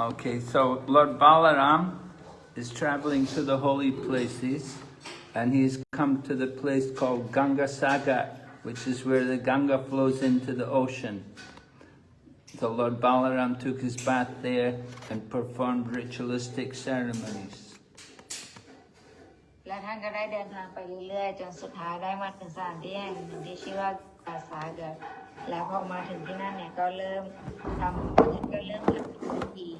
Okay, so Lord Balaram is traveling to the holy places and he's come to the place called Ganga Sagar, which is where the Ganga flows into the ocean. So Lord Balaram took his bath there and performed ritualistic ceremonies. และท่านก็ได้เดินทางไปเรื่อยๆ จนสุดท้ายได้มาถึงสถานที่แห่งหนึ่งที่ชื่อว่า กาซาเกิดแล้วพอมาถึงที่นั่นเนี่ยก็เริ่มทำก็เริ่มทำพิธี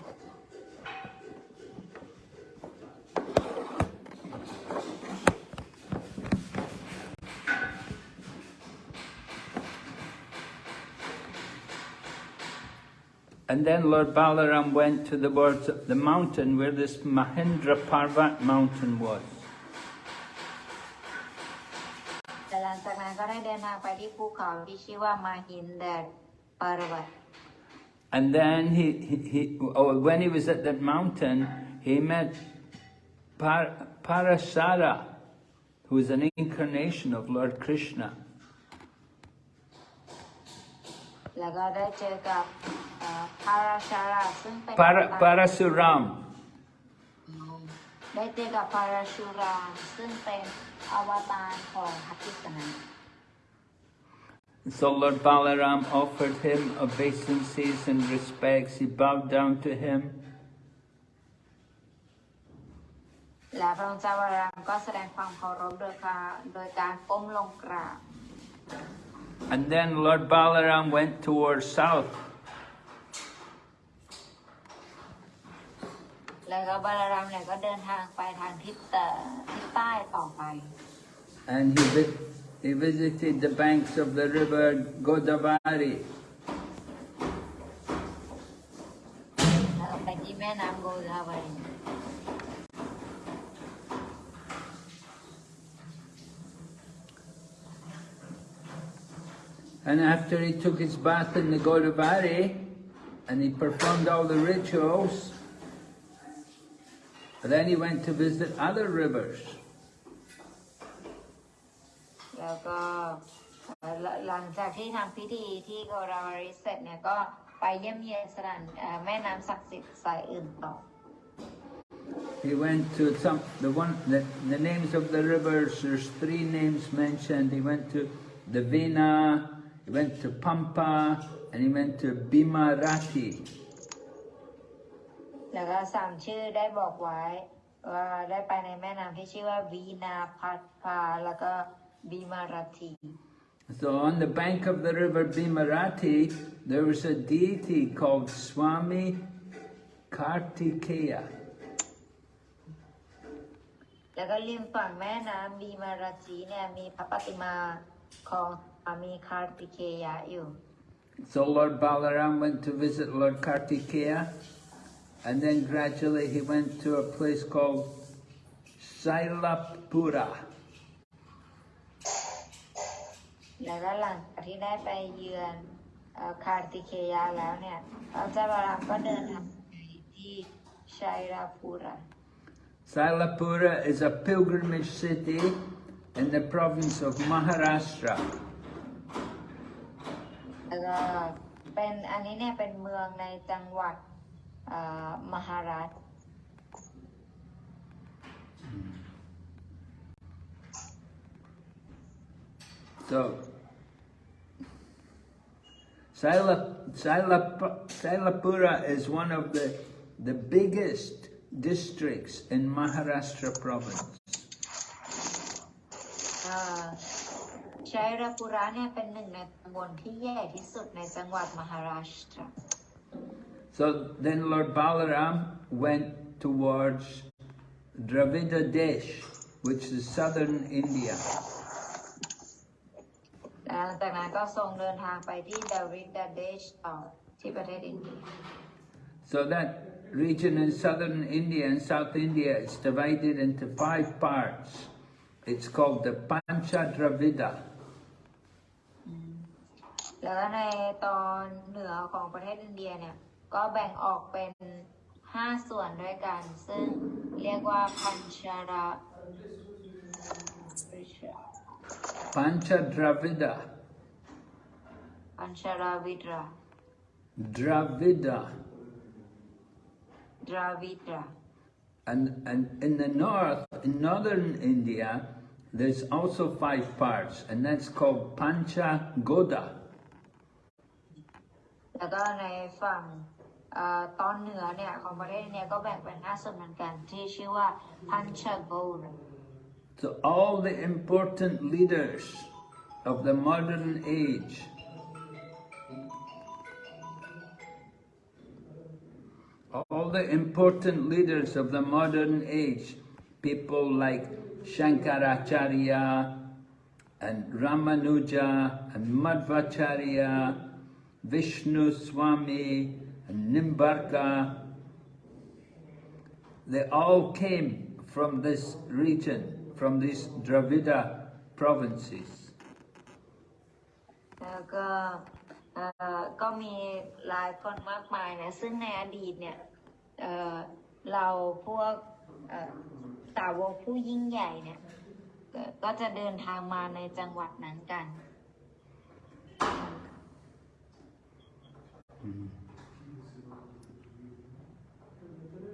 And then Lord Balaram went to the words of the mountain where this Mahendra Parvat mountain was. จากนั้นก็ได้เดินทางไปที่ภูเขาที่ชื่อว่ามาหินแดดปารวัต And then he, he, he oh, when he was at that mountain, he met Par, Parasara, who is an incarnation of Lord Krishna. แล้วก็ได้เจอกับเอ่อพาราชาราซึ่งเป็น Para, Parasuram. ได้เจอกับพาราชูรามซึ่งเป็น อวตารของพัทิสนา So Lord Balaram offered him obeisances and respects. He bowed down to him. และพระองค์เจ้าวรามก็แสดงความเคารพโดยการโดยการก้มลงกราบ And then Lord Balaram went towards south. แล้วก็บาลารามเนี่ยก็เดินทางไปทางทิศเอ่อทิศใต้ต่อไป And he, vi- he visited the banks of the river Godavari. แล้วก็ไปที่แม่น้ำโกดาวารี And after he took his bath in the Godavari, and he performed all the rituals, then he went to visit other rivers. แล้วก็เอ่อหลังหลังจากที่ทำพิธีที่โกดาวารีเสร็จเนี่ยก็ไปเยี่ยมเยียนสถานเอ่อแม่น้ำศักดิ์สิทธิ์สายอื่นต่อ He went to some, the one, the, the names of the rivers, there's three names mentioned. He went to the Vina, he went to Pampa, and he went to Bimarati. แล้วก็สามชื่อได้บอกไว้ ว่าได้ไปในแม่น้ำที่ชื่อว่าวีนาพัทพาแล้วก็บีมาราที So on the bank of the river Bimarati, there was a deity called Swami Kartikeya. แล้วก็ริมฝั่งแม่น้ำบีมาราทีเนี่ยมีพระปฏิมาของสามีคาร์ติเคยะอยู่ So Lord Balaram went to visit Lord Kartikeya, and then gradually he went to a place called Sailapura. แล้วก็หลังจากที่ได้ไปเยือนเอ่อคาร์ติเคยะแล้วเนี่ยพระเจ้าบารามก็เดินทางไปที่ชัยราภูระ Sailapura is a pilgrimage city in the province of Maharashtra. แล้วก็เป็นอันนี้เนี่ยเป็นเมืองในจังหวัด เอ่อมหาราช So, Saila, Sailap, Sailapura is one of the, the biggest districts in Maharashtra province. เอ่อชัยราภูระเนี่ยเป็นหนึ่งในตำบลที่ใหญ่ที่สุดในจังหวัดมหาราชตรา So then Lord Balaram went towards Dravida Desh, which is southern India. หลังจากนั้นก็ทรงเดินทางไปที่ดาวิดดาเดชต่อที่ประเทศอินเดีย So that region in southern India and South India is divided into five parts. It's called the Pancha Dravida. แล้วก็ในตอนเหนือของประเทศอินเดียเนี่ย ก็แบ่งออกเป็นห้าส่วนด้วยกัน ซึ่งเรียกว่าพันชารา Pancha Dravida. พันชาราวิดรา Dravida. Dravida And, and in the north, in northern India, there's also five parts, and that's called Pancha Goda. แล้วก็ในฝั่งเอ่อตอนเหนือเนี่ยของประเทศเนี่ยก็แบ่งเป็นห้าส่วนเหมือนกันที่ชื่อว่าพันชโกร So all the important leaders of the modern age all the important leaders of the modern age, people like Shankaracharya and Ramanuja and Madhvacharya, Vishnu Swami and Nimbarka, they all came from this region, from these Dravida provinces. แล้วก็ก็มีหลายคนมากมายนะซึ่งในอดีตเนี่ยเราพวกเอ่อสาวกผู้ยิ่งใหญ่เนี่ยก็จะเดินทางมาในจังหวัดนั้นกัน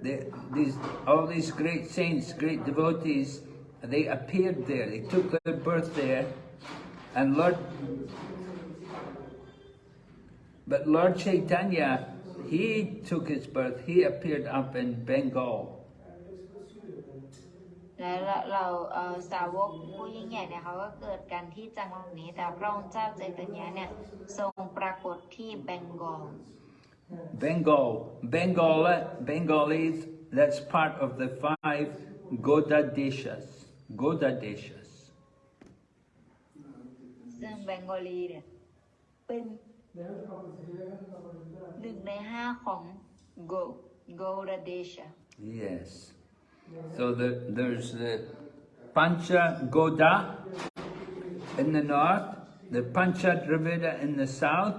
They, these, all these great saints, great devotees, they appeared there. They took their birth there, and Lord, but Lord Chaitanya, he took his birth. He appeared up in Bengal. และเราเราเอ่อสาวกผู้ยิ่งใหญ่เนี่ยเขาก็เกิดกันที่จังหวัดนี้ แต่พระองค์เจ้าใจตเนียเนี่ยทรงปรากฏที่เบงกอล Bengal, Bengal, Bengalis. That's part of the five Goda Deshas. Goda Deshas. ซึ่งเบงกอลีเนี่ยเป็นหนึ่งในห้าของโกโกรเดช Yes. So the, there's the Pancha Goda in the north, the Pancha Dravida in the south,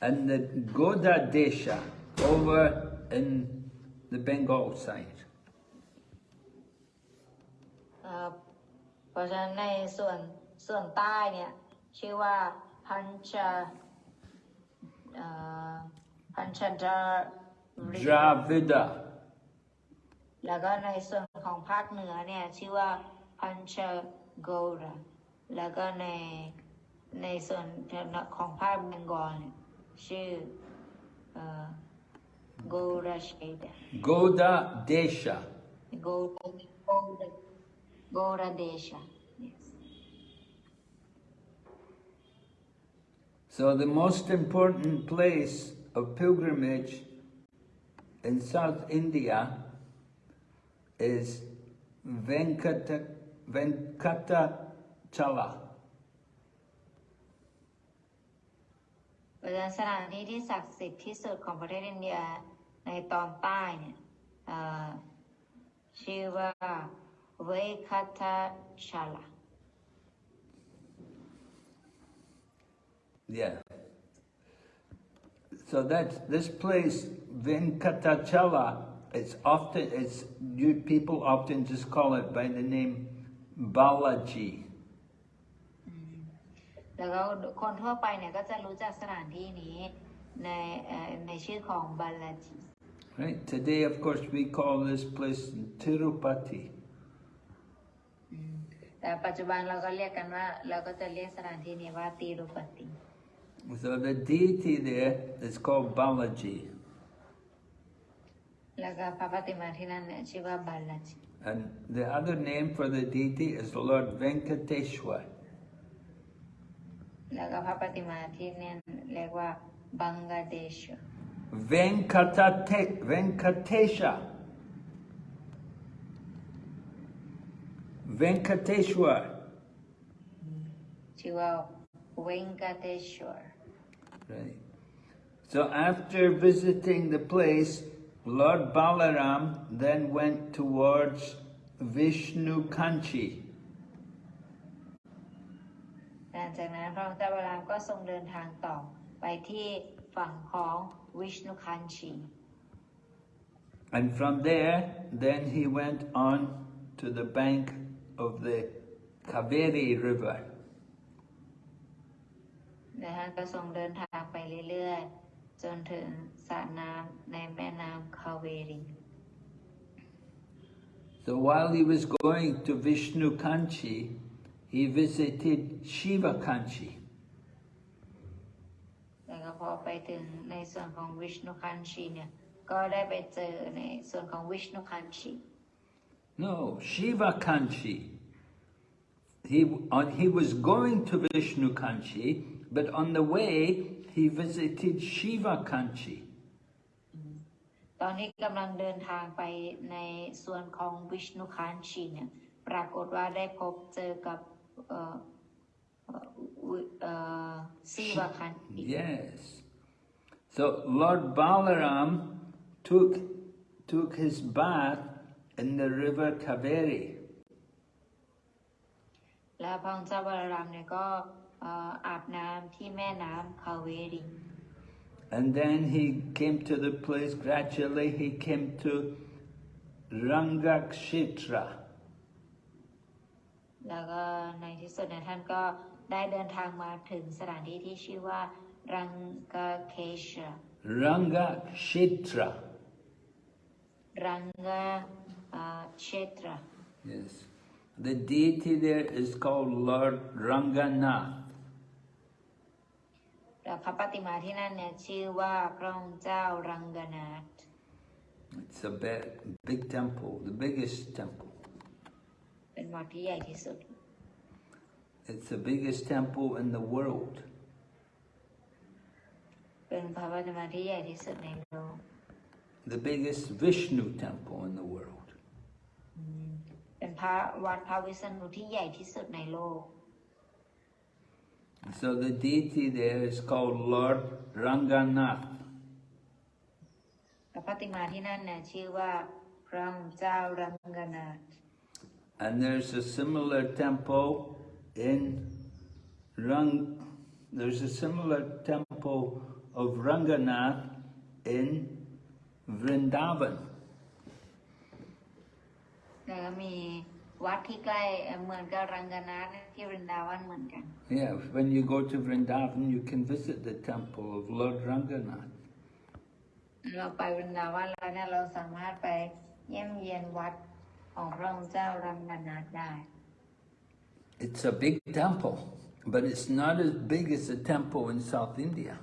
and the Goda Desha over in the Bengal side. เอ่อเพราะฉะนั้นในส่วนส่วนใต้เนี่ยชื่อว่าพันชาเอ่อพันชาดาริ Dravida. แล้วก็ในส่วนของภาคเหนือเนี่ยชื่อว่าพันชาโกราแล้วก็ในในส่วนของภาคเบงกอลเนี่ย Shu, uh, Goda Sheda. Goda Desha. Goda, Desha, yes. So the most important place of pilgrimage in South India is Venkata, Venkata Chala. ราะฉะนั้นสถานที่ที่ศักดิ์สิทธิ์ที่สุดของประเทศอินเดียในตอนใต้เนี่ยเอ่อชื่อว่าเวคาทาชาลา Yeah. So that's this place, Venkatachala, it's often it's you people often just call it by the name Balaji. แล้วก็คนทั่วไปเนี่ยก็จะรู้จักสถานที่นี้ในเอ่อในชื่อของบาลาจี Right? Today of course we call this place Tirupati. แต่ปัจจุบันเราก็เรียกกันว่า เราก็จะเรียกสถานที่นี้ว่าตีรุปติ So the deity there is called Balaji. แล้วก็พระปฏิมาที่นั่นเนี่ยชื่อว่าบาลาจี And the other name for the deity is Lord Venkateshwar. แล้วก็พระปฏิมาที่เนี่ยเรียกว่าบังกาเดช Venkatate, Venkatesha. Venkateshwar. ชื่อว่าเวนกาเตชวร Right. So after visiting the place, Lord Balaram then went towards Vishnu Kanchi. จากนั้นพระองค์เจ้าบารามก็ทรงเดินทางต่อไปที่ฝั่งของวิชนุคันชี And from there, then he went on to the bank of the Kaveri River. นะฮะก็ทรงเดินทางไปเรื่อยๆ จนถึงสระน้ำในแม่น้ำคาเวรี So while he was going to Vishnu Kanchi, he visited Shiva Kanchi. แล้วก็พอไปถึงในส่วนของวิชนุคันชีเนี่ยก็ได้ไปเจอในส่วนของวิชนุคันชี No, Shiva Kanchi. He, on, he was going to Vishnu Kanchi, but on the way he visited Shiva Kanchi. ตอนนี้กำลังเดินทางไปในส่วนของวิชนุคันชีเนี่ยปรากฏว่าได้พบเจอกับ เอ่อเอ่อวิเอ่อซีวาคันชี Yes. So Lord Balaram took, took his bath in the river Kaveri. และพระองค์เจ้าบาลามเนี่ยก็เอ่ออาบน้ำที่แม่น้ำคาเวรี And then he came to the place, gradually he came to Rangakshetra. แล้วก็ในที่สุดเนี่ยท่านก็ได้เดินทางมาถึงสถานที่ที่ชื่อว่ารังกาเคช Rangakshetra. รังกาเชตรา Yes. The deity there is called Lord Ranganath. และพระปฏิมาที่นั่นเนี่ยชื่อว่าพระองค์เจ้ารังกนาถ It's a big, big temple, the biggest temple. เป็นวัดที่ใหญ่ที่สุด It's the biggest temple in the world. เป็นพระปฏิมาที่ใหญ่ที่สุดในโลก The biggest Vishnu temple in the world. เป็นพระวัดพระวิษณุที่ใหญ่ที่สุดในโลก So the deity there is called Lord Ranganath. พระปฏิมาที่นั่นเนี่ยชื่อว่าพระองค์เจ้ารังกนาถ And there's a similar temple in Rang. There's a similar temple of Ranganath in Vrindavan. แล้วก็มีวัดที่ใกล้เอ่อเหมือนกับรังกนาถที่วรินดาวันเหมือนกัน Yeah, when you go to Vrindavan, you can visit the temple of Lord Ranganath. เราไปวรินดาวันแล้วเนี่ยเราสามารถไปเยี่ยมเยียนวัด ของพระองค์เจ้ารังกนาถได้ It's a big temple, but it's not as big as the temple in South India.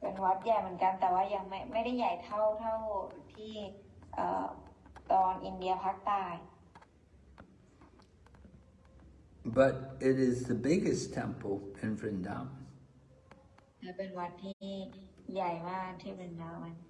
เป็นวัดใหญ่เหมือนกันแต่ว่ายังไม่ไม่ได้ใหญ่เท่าเท่าที่เอ่อตอนอินเดียภาคใต้ But it is the biggest temple in Vrindavan. และเป็นวัดที่ใหญ่มากที่วรินดาวัน J- at-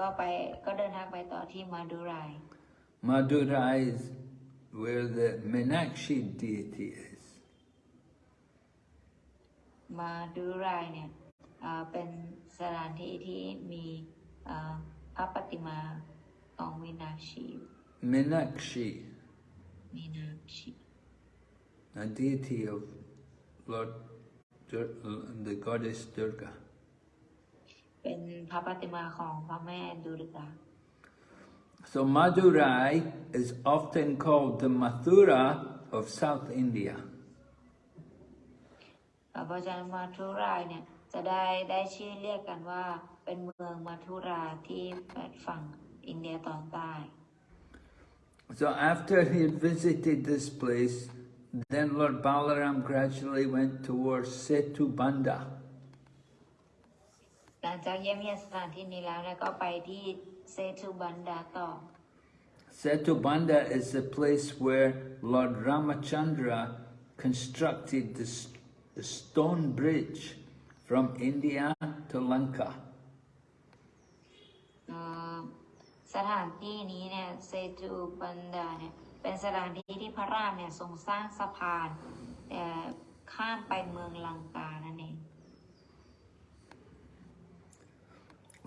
ก็ไปก็เดินทางไปต่อที่มาดูไราย Madurai is where the Meenakshi deity is. มาดูไรายเนี่ยเอ่อเป็นสถานที่ที่มีเอ่อพระปฏิมาของวินาชี Meenakshi, มีนาชี a deity of Lord Dur- the goddess Durga. เป็นพระปฏิมาของพระแม่ดุริกา So Madurai is often called the Mathura of South India. เพราะฉะนั้นมาทุรายเนี่ยจะได้ได้ชื่อเรียกกันว่าเป็นเมืองมาทุราที่ฝั่งอินเดียตอนใต้ So after he had visited this place, then Lord Balaram gradually went towards Setu Banda. หลังจากเยี่ยมเยียนสถานที่นี้แล้วเนี่ยก็ไปที่เซตุบันดาต่อ Setu Banda is the place where Lord Ramachandra constructed the, s- the stone bridge from India to Lanka. เอ่อสถานที่นี้เนี่ยเซตุบันดาเนี่ยเป็นสถานที่ที่พระรามเนี่ยทรงสร้างสะพานเอ่อข้ามไปเมืองลังกานั่นเอง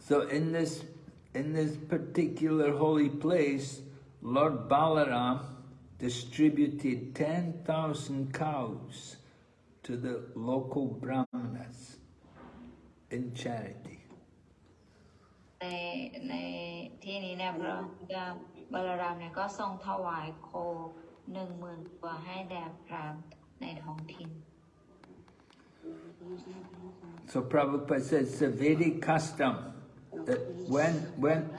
So in this in this particular holy place, Lord Balaram distributed 10,000 cows to the local brahmanas in charity. ในในที่นี้เนี่ยพระบาลรามเนี่ยก็ทรงถวายโคหนึ่งหมื่นตัวให้แด่พราหมณ์ในท้องถิ่น So Prabhupada says it's a Vedic custom that when when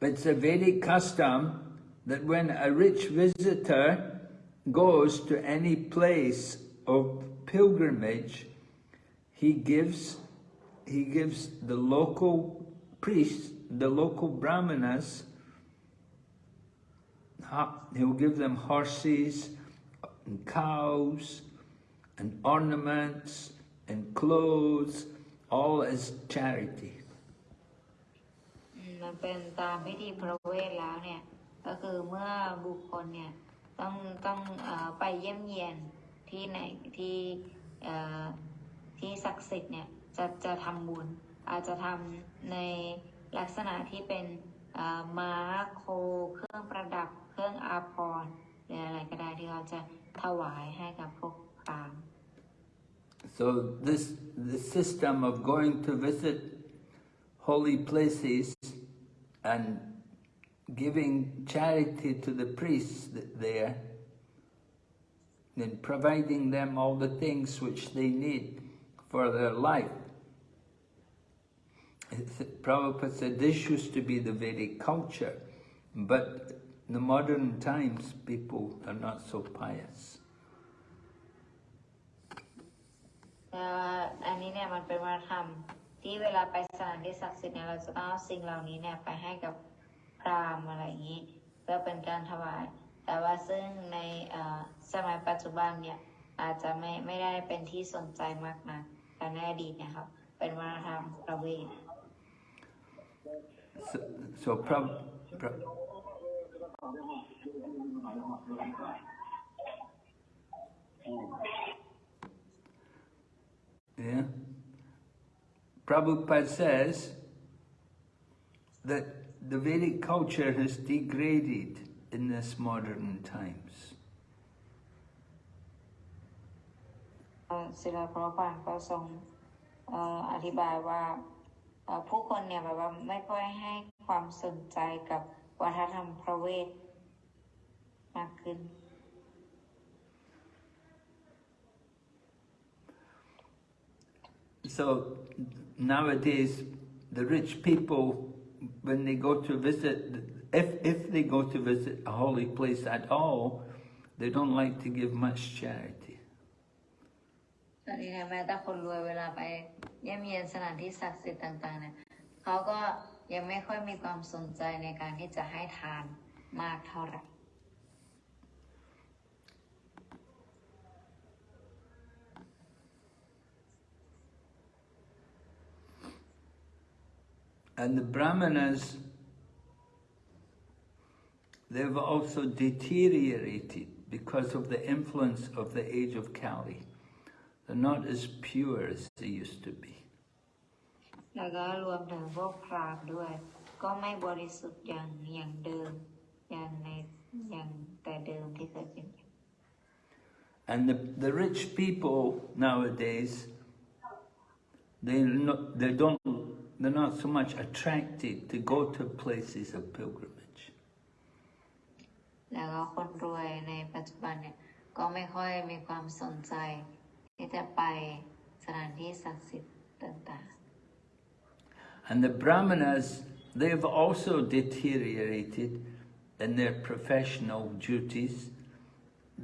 it's a Vedic custom that when a rich visitor goes to any place of pilgrimage, he gives he gives the local priests, the local brahmanas, he'll give them horses and cows and ornaments and clothes, all as charity. มันเป็นตามพิธีพระเวทแล้วเนี่ยก็คือเมื่อบุคคลเนี่ยต้องต้องอไปเยี่ยมเยียนที่ไหนที่ที่ศักดิ์สิทธิ์เนี่ยจะจะทำบุญอาจจะทำในลักษณะที่เป็นม้าโค เครื่องประดับ เครื่องอาภรณ์หรืออะไรก็ได้ที่เขาจะถวายให้กับพวก So this the system of going to visit holy places and giving charity to the priests there, then providing them all the things which they need for their life. Prabhupada said this used to be the Vedic culture, but in the modern times people are not so pious. แต่ว่าอันนี้เนี่ยมันเป็นวัฒนธรรมที่เวลาไปสถานที่ศักดิ์สิทธิ์เนี่ยเราจะต้องเอาสิ่งเหล่านี้เนี่ยไปให้กับพราหมณ์อะไรอย่างนี้ เพื่อเป็นการถวาย แต่ว่าซึ่งในสมัยปัจจุบันเนี่ยอาจจะไม่ไม่ได้เป็นที่สนใจมากนะแต่ในอดีตนี่ยครับ เป็นวัฒนธรรมประเวท So, so Prab, Prab, yeah. Prabhupada says that the Vedic culture has degraded in this modern times. เอ่อศิลาพระปานก็ทรงเอ่ออธิบายว่าผู้คนเนี่ยแบบว่าไม่ค่อยให้ความสนใจกับวัฒนธรรมพระเวทมากขึ้น So nowadays, the rich people, when they go to visit, if, if they go to visit a holy place at all, they don't like to give much charity. ตอนนี้เนี่ยแม้แต่คนรวยเวลาไปเยี่ยมเยียนสถานที่ศักดิ์สิทธิ์ต่างๆเนี่ยเขาก็ยังไม่ค่อยมีความสนใจในการที่จะให้ทานมากเท่าไหร่ And the brahmanas, they've also deteriorated because of the influence of the age of Kali. They're not as pure as they used to be. แล้วก็รวมถึงพวกพราหมณ์ด้วย ก็ไม่บริสุทธิ์อย่างอย่างเดิม อย่างในอย่างแต่เดิมที่เคยเป็น And the, the rich people nowadays, they not, they don't they're not so much attracted to go to places of pilgrimage. แล้วก็คนรวยในปัจจุบันเนี่ยก็ไม่ค่อยมีความสนใจ ที่จะไปสถานที่ศักดิ์สิทธิ์ต่าง And the brahmanas, they've also deteriorated in their professional duties.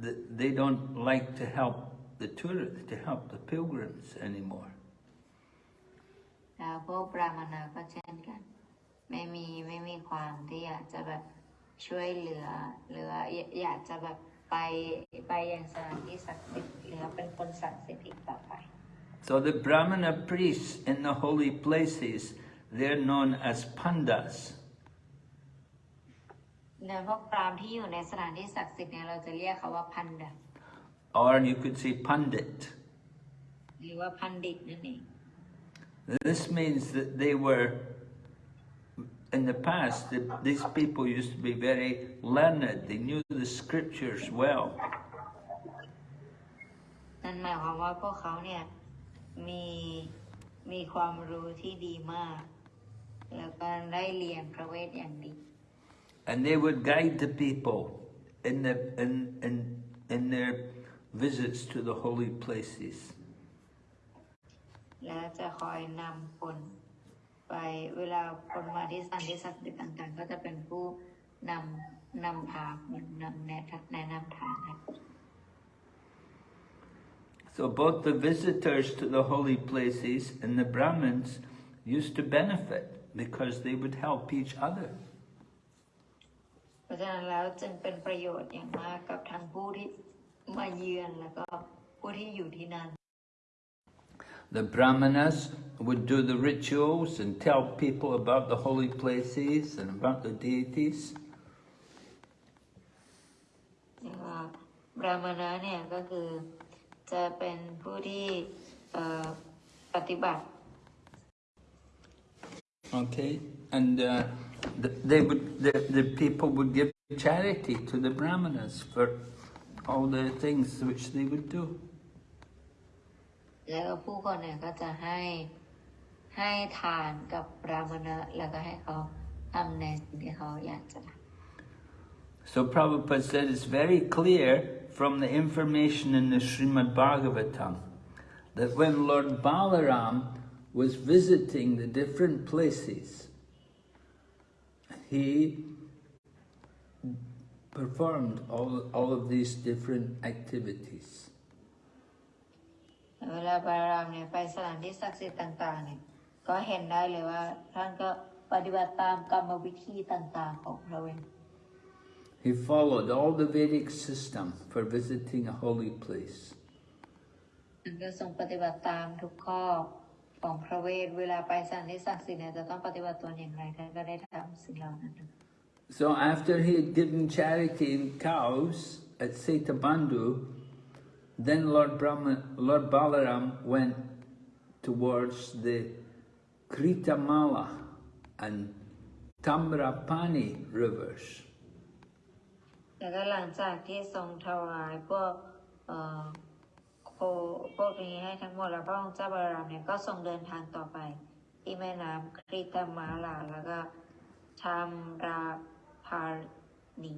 Th- They don't like to help the tourists, to help the pilgrims anymore. ๆแล้วพวกบราหมณาก็เช่นกัน ไม่มีไม่มีความที่อยากจะแบบช่วยเหลือหรือว่าอยอยากจะแบบไปไปยังสถานที่ศักดิ์สิทธิ์หรือเป็นคนศักดิ์สิทธิ์อีกต่อไป So the brahmana priests in the holy places, they're known as pandas. เนื้อพวกพราหมณ์ที่อยู่ในสถานที่ศักดิ์สิทธิ์เนี่ยเราจะเรียกเขาว่าพันดะ Or you could say pandit. หรือว่าพันดิตนั่นเอง This means that they were in the past, the, these people used to be very learned. They knew the scriptures well. นั่นหมายความว่าพวกเขาเนี่ยมีมีความรู้ที่ดีมาก แล้วก็ได้เรียนพระเวทอย่างดี And they would guide the people in, the, in, in, in their visits to the holy places. และจะคอยนำคนไปเวลาคนมาที่สถานที่ศักดิ์สิทธิ์ต่างๆ ก็จะเป็นผู้นำนำทางนำแนะแนะนำทางครับ So both the visitors to the holy places and the Brahmins used to benefit because they would help each other. เพราะฉะนั้นแล้วจึงเป็นประโยชน์อย่างมากกับทั้งผู้ที่มาเยือนแล้วก็ผู้ที่อยู่ที่นั่น The Brahmanas would do the rituals and tell people about the holy places and about the deities. แล้วก็บรามณะเนี่ยก็คือจะเป็นผู้ที่เอ่อปฏิบัติ Okay, and uh, th they would the, the people would give charity to the Brahmanas for all the things which they would do. แล้วก็ผู้คนเนี่ยก็จะให้ให้ทานกับบรามณะแล้วก็ให้เขาทำในสิ่งที่เขาอยากจะท So Prabhupada said it's very clear from the information in the Srimad Bhagavatam that when Lord Balaram was visiting the different places, he performed all, all of these different activities. ำเวลาบารามเนี่ยไปสถานที่ศักดิ์สิทธิ์ต่างๆเนี่ยก็เห็นได้เลยว่า ท่านก็ปฏิบัติตามกรรมวิธีต่างๆของพระเวท He followed all the Vedic system for visiting a holy place. ท่านก็ทรงปฏิบัติตามทุกข้อของพระเวทเวลาไปสถานที่ศักดิ์สิทธิ์เนี่ยจะต้องปฏิบัติตัวอย่างไรท่านก็ได้ทำสิ่งเหล่านั้น So after he had given charity in cows at Setabandhu, then Lord Brahma, Lord Balaram went towards the Kritamala and Tamrapani rivers. แล้วก็หลังจากที่ทรงถวายพวกเอ่อโคพวกนี้ให้ทั้งหมดแล้วพระองค์เจ้าบารามเนี่ยก็ทรงเดินทางต่อไป ที่แม่น้ำคริตมาลาแล้วก็ทามราพานี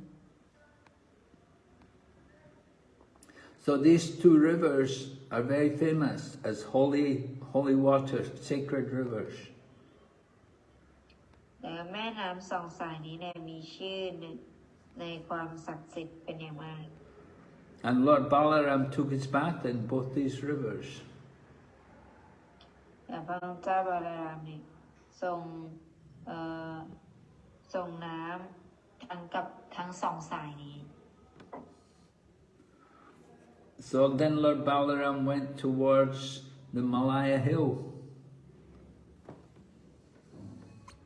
So these two rivers are very famous as holy, holy water, sacred rivers. แล้วแม่น้ำสองสายนี้เนี่ยมีชื่อในในความศักดิ์สิทธิ์เป็นอย่างมาก And Lord Balaram took his bath in both these rivers. แต่พระองค์เจ้าบารามเนี่ยทรงเอ่อทรงน้ำทั้งกับทั้งสองสายนี้ So then Lord Balaram went towards the Malaya hill.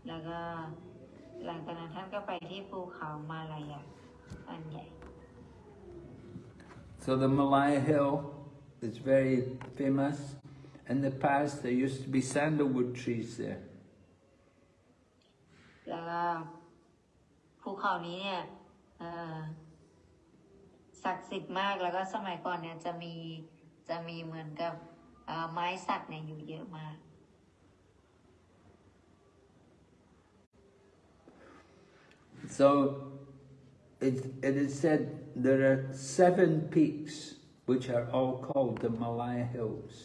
แล้วก็หลังจากนั้นท่านก็ไปที่ภูเขามาลายาอันใหญ่ So the Malaya hill is very famous. In the past, there used to be sandalwood trees there. แล้วก็ภูเขานี้เนี่ยเอ่อ ศักดิ์สิทธิ์มากแล้วก็สมัยก่อนเนี่ยจะมีจะมีเหมือนกับเอ่อไม้สักเนี่ยอยู่เยอะมาก So it, it is said there are seven peaks which are all called the Malaya Hills.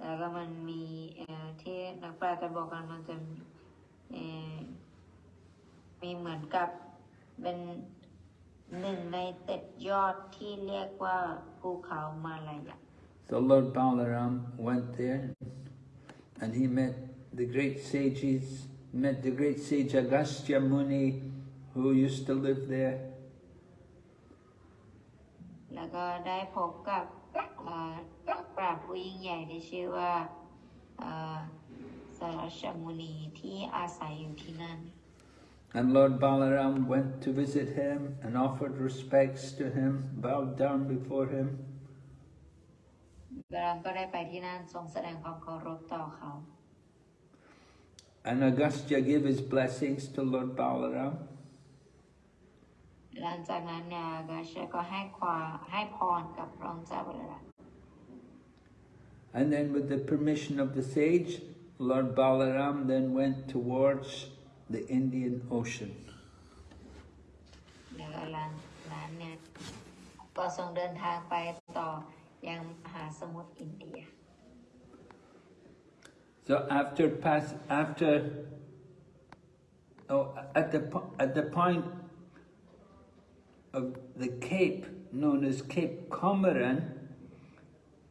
แล้วก็มันมีเอ่อที่นักปราชญ์จะบอกกันมันจะมีเอ่อมีเหมือนกับ เป็นหนึ่งในเต็ดยอดที่เรียกว่าภูเขามาลายา So Lord Balaram went there and he met the great sages, met the great sage Agastya Muni who used to live there. แล้วก็ได้พบกับเอ่อนักปราชญ์ผู้ยิ่งใหญ่ที่ชื่อว่าเอ่อสารชมุนีที่อาศัยอยู่ที่นั่น And Lord Balaram went to visit him and offered respects to him, bowed down before him. บารามก็ได้ไปที่นั่นทรงแสดงความเคารพต่อเขา And Agastya gave his blessings to Lord Balaram. หลังจากนั้นเนี่ยกาชก็ให้ความให้พรกับพระองค์เจ้าบรรัม And then with the permission of the sage, Lord Balaram then went towards the Indian Ocean. So after pass after oh at the at the point of the cape known as Cape Comorin,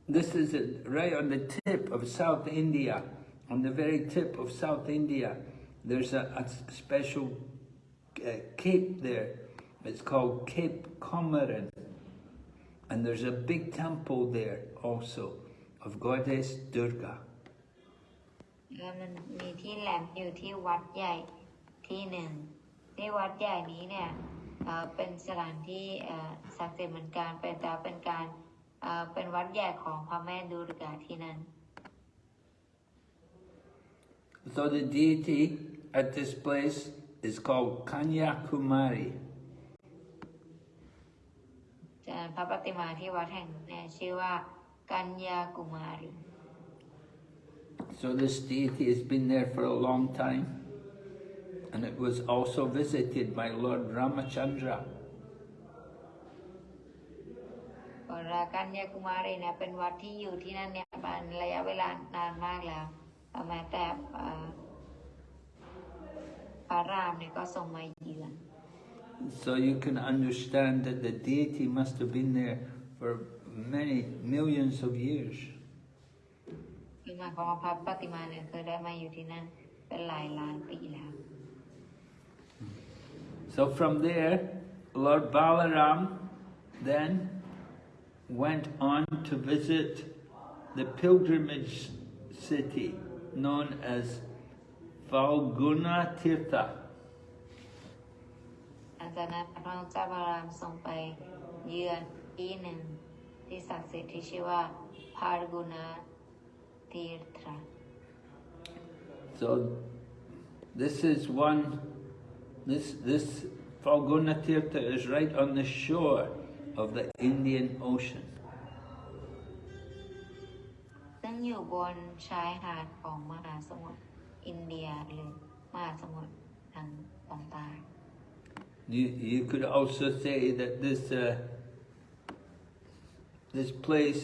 this is right on the tip of South India, on the very tip of South India. There's a, a special uh, cape there. It's called Cape Comorin. And there's a big temple there also of Goddess Durga. แล้วมันมีที่แหลมอยู่ที่วัดใหญ่ที่หนึ่ง ที่วัดใหญ่นี้เนี่ยเอ่อเป็นสถานที่เอ่อศักดิ์สิทธิ์เหมือนกันเป็นแต่เป็นการเอ่อเป็นวัดใหญ่ของพระแม่ดูรกาที่นั่น So the deity at this place is called Kanyakumari. จากนั้นพระปฏิมาที่วัดแห่งนี้เนี่ยชื่อว่ากัญญากุมารี So this deity has been there for a long time. And it was also visited by Lord Ramachandra. วรากัญญากุมารีเนี่ยเป็นวัดที่อยู่ที่นั่นเนี่ยเป็นระยะเวลานานมากแล้วแม้แต่ เอ่อพระรามเนี่ยก็ทรงมาเยือน So you can understand that the deity must have been there for many millions of years. คือหมายความว่าพระปฏิมาเนี่ยเคยได้มาอยู่ที่นั่นเป็นหลายล้านปีแล้ว So from there, Lord Balaram then went on to visit the pilgrimage city known as Falguna Tirtha. หลังจากนั้นพระองค์เจ้าบารามทรงไปเยือนที่หนึ่งที่ศักดิ์สิทธิ์ที่ชื่อว่าพาร์กุณาตีร์ทรา So this is one, this, this Falguna Tirtha is right on the shore of the Indian Ocean. ซึ่งอยู่บนชายหาดของมหาสมุทร อินเดียหรือมหาสมุทรทางตอนใต้ You, you could also say that this, uh, this place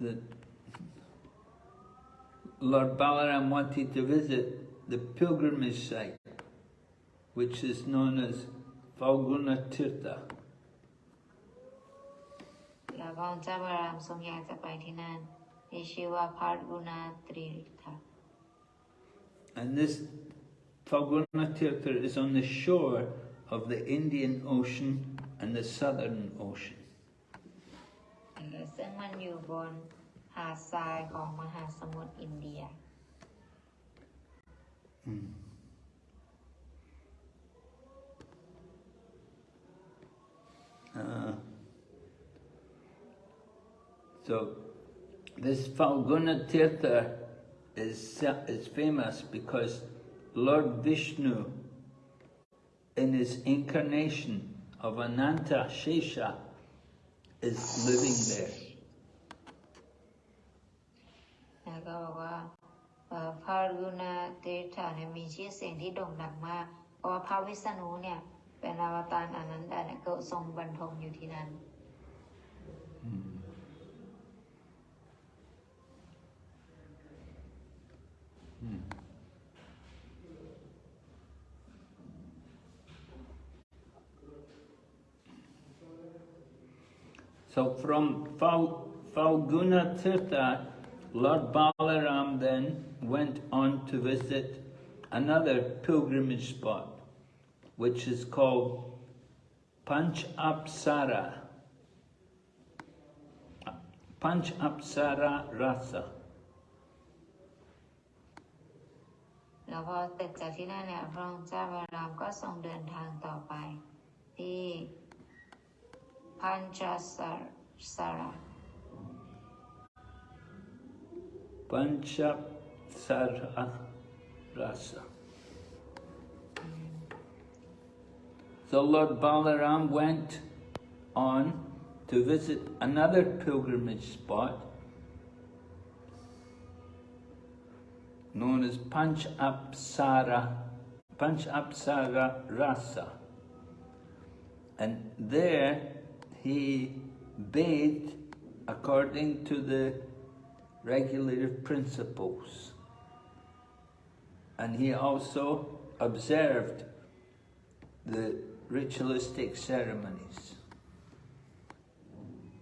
that Lord Balaram wanted to visit the pilgrimage site, which is known as Falguna Tirtha. แล้วพระองค์เจ้าบารามทรงอยากจะไปที่นั่นที่ชื่อว่าพาร์กุณาตรีทา And this Falguna Tirtha is on the shore of the Indian Ocean and the Southern Ocean. ซึ่งมันอยู่บนหาดทรายของมหาสมุทรอินเดีย Uh, so this Falguna Tirtha is, is famous because Lord Vishnu, in his incarnation of Ananta Shesha, is living there. แล้วก็บอกว่าเอ่อพาร์กุณาเตถาเนี่ยมีชื่อเสียงที่โด่งดังมาก เพราะว่าพระวิษณุเนี่ยเป็นอวตารอนันดาเนี่ยก็ทรงบรรทมอยู่ที่นั่น So from Fal, Falguna Tirtha, Lord Balaram then went on to visit another pilgrimage spot, which is called Panch Apsara. Panch Apsara Rasa. แล้วพอเสร็จจากที่นั่นเนี่ยพระองค์เจ้าบารามก็ทรงเดินทางต่อไป ที่พันจสารา Panchapsara Rasa. So Lord Balaram went on to visit another pilgrimage spot known as Panch Apsara, Panch Apsara Rasa. And there he bathed according to the regulative principles. And he also observed the ritualistic ceremonies.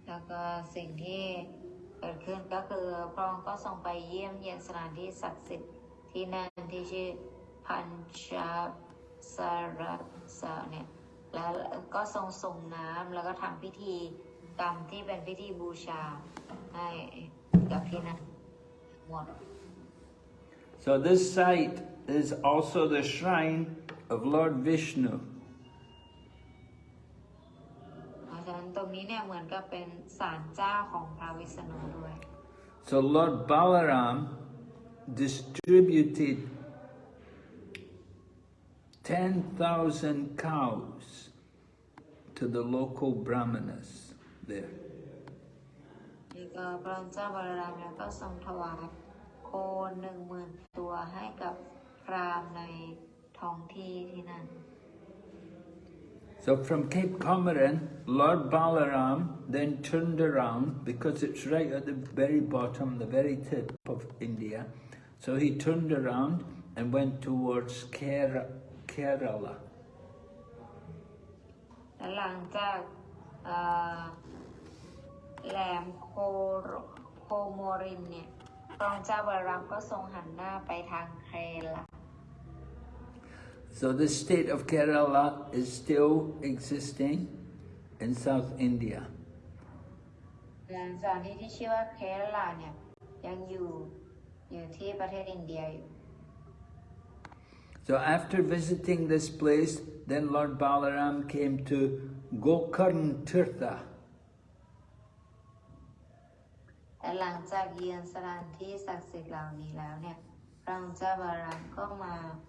แล้วก็สิ่งที่ เกิดขึ้นก็คือพระองค์ก็ทรงไปเยี่ยมเยียนสถานที่ศักดิ์สิทธิ์ที่นั่นที่ชื่อพันชาสารสะเนี่ยแล้วก็ทรงส่งน้ำแล้วก็ทำพิธีกรรมที่เป็นพิธีบูชาให้กับที่นั่นหมด So this site is also the shrine of Lord Vishnu. นั้นตรงนี้เนี่ยเหมือนกับเป็นศาลเจ้าของพระวิษณุด้วย So Lord Balaram distributed 10,000 cows to the local brahmanas there. นี่ก็พระเจ้าบารามเนี่ยก็ทรงถวายโคหนึ่งหมื่นตัวให้กับพราหมณ์ในท้องที่ที่นั่น So from Cape Comorin, Lord Balaram then turned around because it's right at the very bottom, the very tip of India. So he turned around and went towards Kera, Kerala. และหลังจากเอ่อแหลมโคโรโคโมรินเนี่ยพระเจ้าบารามก็ทรงหันหน้าไปทางเครละ So the state of Kerala is still existing in South India. หลังจากที่ที่ชื่อว่าเครลาเนี่ยยังอยู่อยู่ที่ประเทศอินเดียอยู่ So after visiting this place, then Lord Balaram came to Gokarn Tirtha. และหลังจากเยือนสถานที่ศักดิ์สิทธิ์เหล่านี้แล้วเนี่ยพระองค์เจ้าบารามก็มาอ่า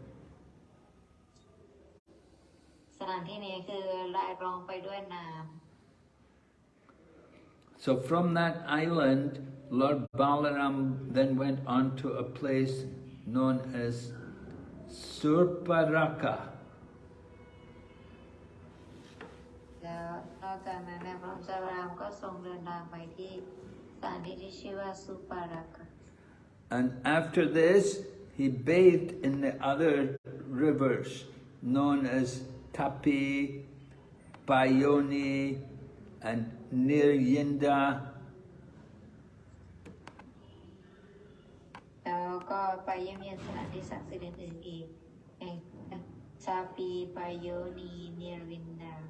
สถานที่นี้คือรายรองไปด้วยน้ So from that island, Lord Balaram then went on to a place known as Surparaka. ำแล้วนอกจากนั้นเนี่ยพระองค์เจ้าบารามก็ทรงเดินทางไปที่สถานที่ที่ชื่อว่าสุปารักะ And after this, he bathed in the other rivers known as Tapi, Bayoni, and Nirvindhya. Sapi, Bayoni, Nirvindhya.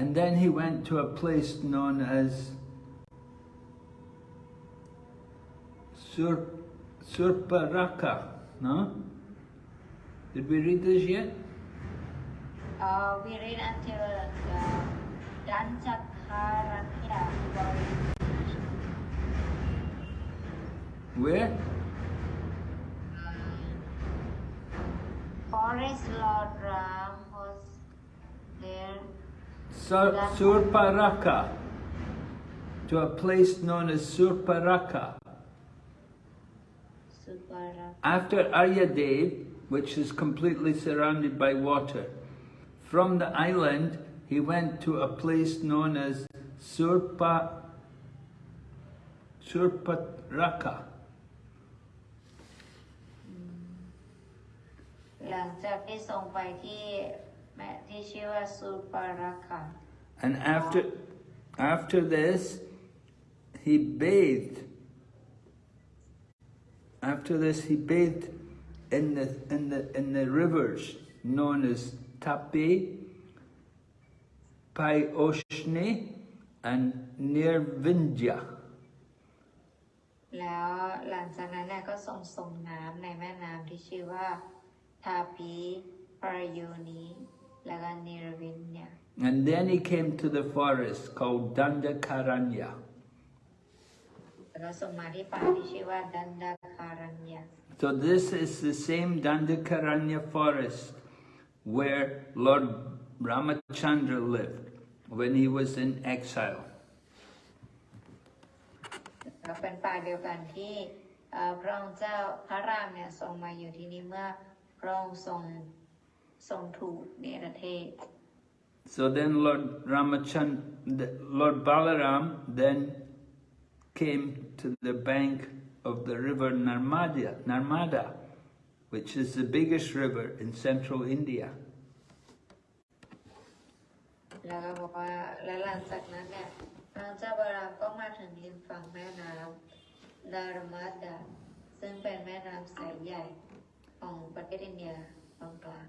And then he went to a place known as Sur, Surparaka. No? Did we read this yet? Uh, we read until uh, Dandakaranya. Where? Forest Lord Ram was there. Sur- Surparaka. To a place known as Surparaka. After Aryadev, which is completely surrounded by water, from the island he went to a place known as Surpa Surparaka. ห ลังจากที่ทรงไปที่แม่ที่ชื่อว่าสุปาราคา And after after this he bathed. After this he bathed in the in the in the rivers known as Tapi, Pyoshne, and Nirvindya. แล้วหลังจากนั้นเนี่ยก็ทรงส่งน้ำในแม่น้ำที่ชื่อว่าทาปีปรโยนี แล้วก็นิรวินเนี่ย And then he came to the forest called Dandakaranya. แล้วก็ส่งมาที่ป่าที่ชื่อว่าดันดาคารัญญา So this is the same Dandakaranya forest where Lord Ramachandra lived when he was in exile. แล้วเป็นป่าเดียวกันที่เอ่อพระองค์เจ้าพระรามเนี่ยทรงมาอยู่ที่นี่เมื่อพระองค์ทรง ทรงถูกเนรเทศ So then Lord Ramachandra, Lord Balaram then came to the bank of the river Narmada, Narmada, which is the biggest river in central India. แล้วก็บอกว่าและหลังจากนั้นเนี่ยพระเจ้าบารามก็มาถึงริมฝั่งแม่น้ำดารมาดาซึ่งเป็นแม่น้ำสายใหญ่ของประเทศอินเดียตอนกลาง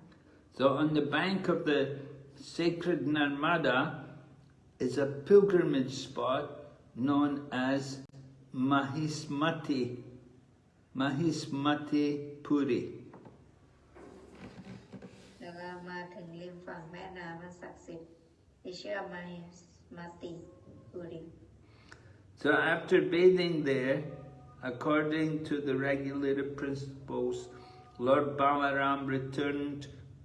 So on the bank of the sacred Narmada is a pilgrimage spot known as Mahismati, Mahismati Puri. แล้วก็มาถึงริมฝั่งแม่น้ำอันศักดิ์สิทธิ์ที่ชื่อว่ามาฮิมาติปุริ So after bathing there, according to the regulated principles, Lord Balaram returned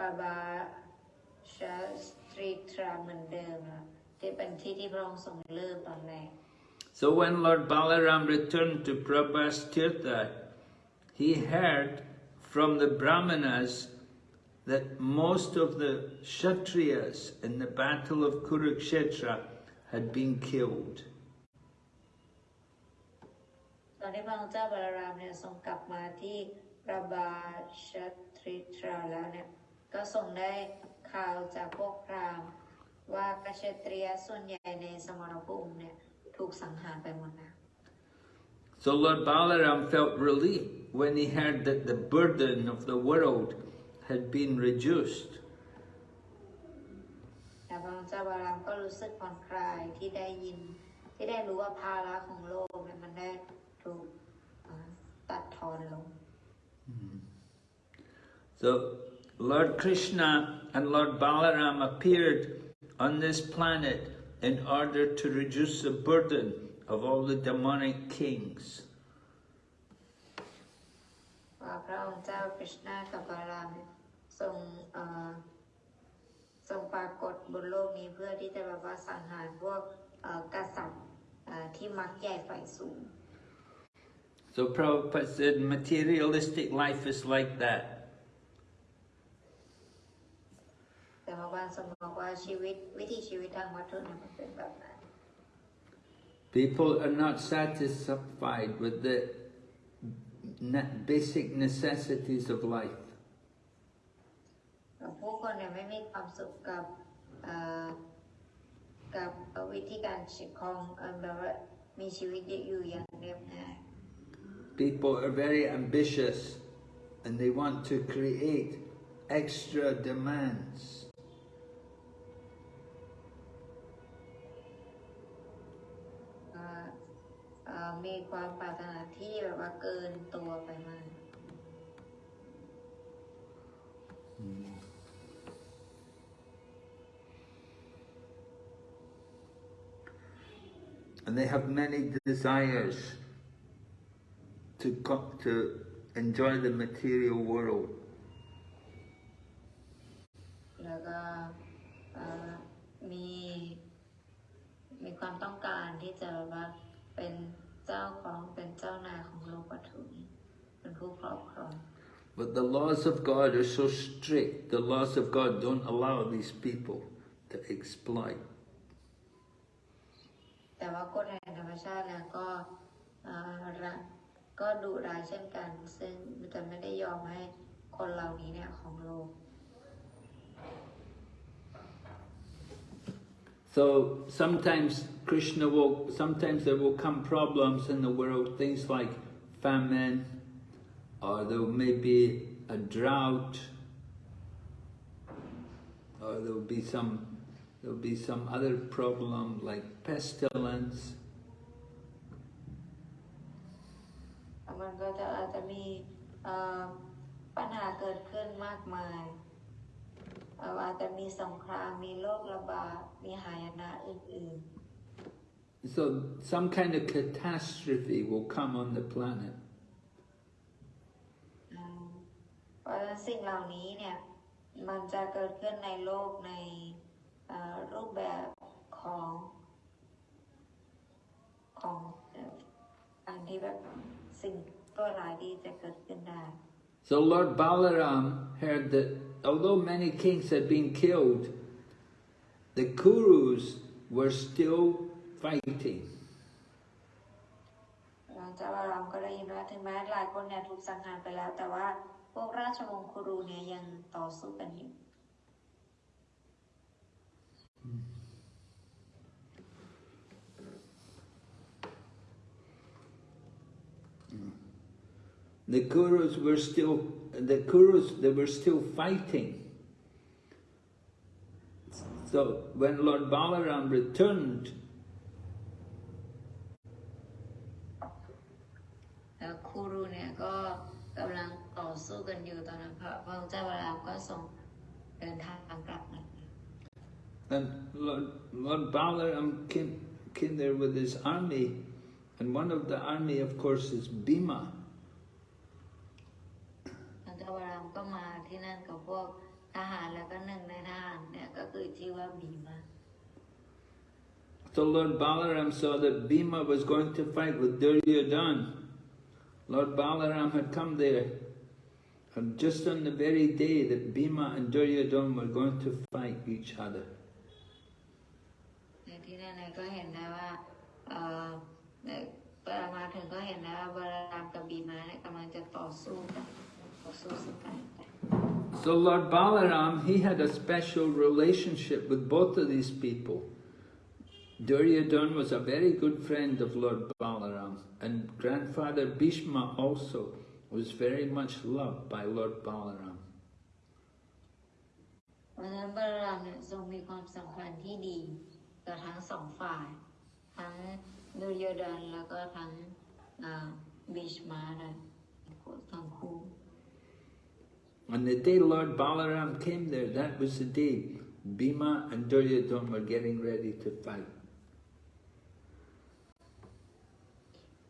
แล้วก็หลังจากนั้นก็ทรงกลับมาที่ปาบาชาสตรีทราเหมือนเดิมนะที่เป็นที่ที่พระองค์ทรงเริ่มตอนแรก So when Lord Balaram returned to Prabhas Tirtha, he heard from the Brahmanas that most of the Kshatriyas in the battle of Kurukshetra had been killed. ตอนที่พระองค์เจ้าบาลารามเนี่ยทรงกลับมาที่ประบาชตริทราแล้วเนี่ย ก็ทรงได้ข่าวจากพวกพราหมณ์ว่ากษัตริยส่วนใหญ่ในสมรภูมิเนี่ยถูกสังหารไปหมดแล้ว So Lord Balaram felt relief when he heard that the burden of the world had been reduced. แต่พระองค์เจ้าบาลารามก็รู้สึกผ่อนคลายที่ได้ยินที่ได้รู้ว่าภาระของโลกเนี่ยมันได้ถูกเอ่อตัดทอนลง So Lord Krishna and Lord Balaram appeared on this planet in order to reduce the burden of all the demonic kings. So Prabhupada said materialistic life is like that. บางทรงบอกว่าชีวิตวิถีชีวิตทางวัตถุเนี่ยมันเป็นแบบนั้น People are not satisfied with the ne- basic necessities of life. ผู้คนเนี่ยไม่มีความสุขกับเอ่อกับวิธีการชีวิตของเอ่อแบบว่ามีชีวิตอยู่อย่างเรียบง่าย people are very ambitious and they want to create extra demands. มีความปรารถนาที่แบบว่าเกินตัวไปมาก And they have many desires to, co- to enjoy the material world. แล้วก็เอ่อมีมีความต้องการที่จะแบบว่าเป็น เจ้าของเป็นเจ้านายของโลกวัตถุนี้เป็นผู้ครอบครอง But the laws of God are so strict. The laws of God don't allow these people to exploit. แต่ว่ากฎแห่งธรรมชาติแล้วก็เอ่อรักก็ดุร้ายเช่นกัน ซึ่งจะไม่ได้ยอมให้คนเหล่านี้เนี่ยของโลก So sometimes Krishna will, sometimes there will come problems in the world, things like famine, or there may be a drought, or there will be some, there will be some other problem like pestilence. มันก็จะอาจจะมีเอ่อปัญหาเกิดขึ้นมากมายเอ่ออาจจะมีสงครามมีโรคระบาดมีหายนะอื่น So some kind of catastrophe will come on the planet. ๆอืมเพราะฉะนั้นสิ่งเหล่านี้เนี่ยมันจะเกิดขึ้นในโลกในเอ่อรูปแบบของของเอ่อการที่แบบสิ่งตัวร้ายดีจะเกิดขึ้นได้ So Lord Balaram heard that although many kings had been killed, the Kurus were still fighting. The Kurus were still the Kurus, they were still fighting. So when Lord Balaram returned, แล้วคูรูเนี่ยก็กำลังต่อสู้กันอยู่ตอนนั้นพระพระเจ้าวรามก็ส่งเดินทางกลับมา and Lord, Lord Balaram came, came there with his army, and one of the army, of course, is Bhima. ก็มาที่นั่นกับพวกทหารแล้วก็หนึ่งในทหารเนี่ยก็คือชื่อว่าบีมา So Lord Balaram saw that Bhima was going to fight with Duryodhan. Lord Balaram had come there, and just on the very day that Bhima and Duryodhan were going to fight each other. ในที่นั่นเนี่ยก็เห็นได้ว่าเอ่อเนี่ยเวลามาถึงก็เห็นได้ว่าบารามกับบีมาเนี่ยกำลังจะต่อสู้กัน ต่อสู้ซึ่งกันและกัน So Lord Balaram, he had a special relationship with both of these people. Duryodhan was a very good friend of Lord Balaram, and grandfather Bhishma also was very much loved by Lord Balaram. เพราะฉะนั้นบารามเนี่ยทรงมีความสัมพันธ์ที่ดีกับทั้งสองฝ่าย ทั้งดุลยดานแล้วก็ทั้งอ่าบิชมานะทั้งคู่ On the day Lord Balaram came there, that was the day Bhima and Duryodhan were getting ready to fight.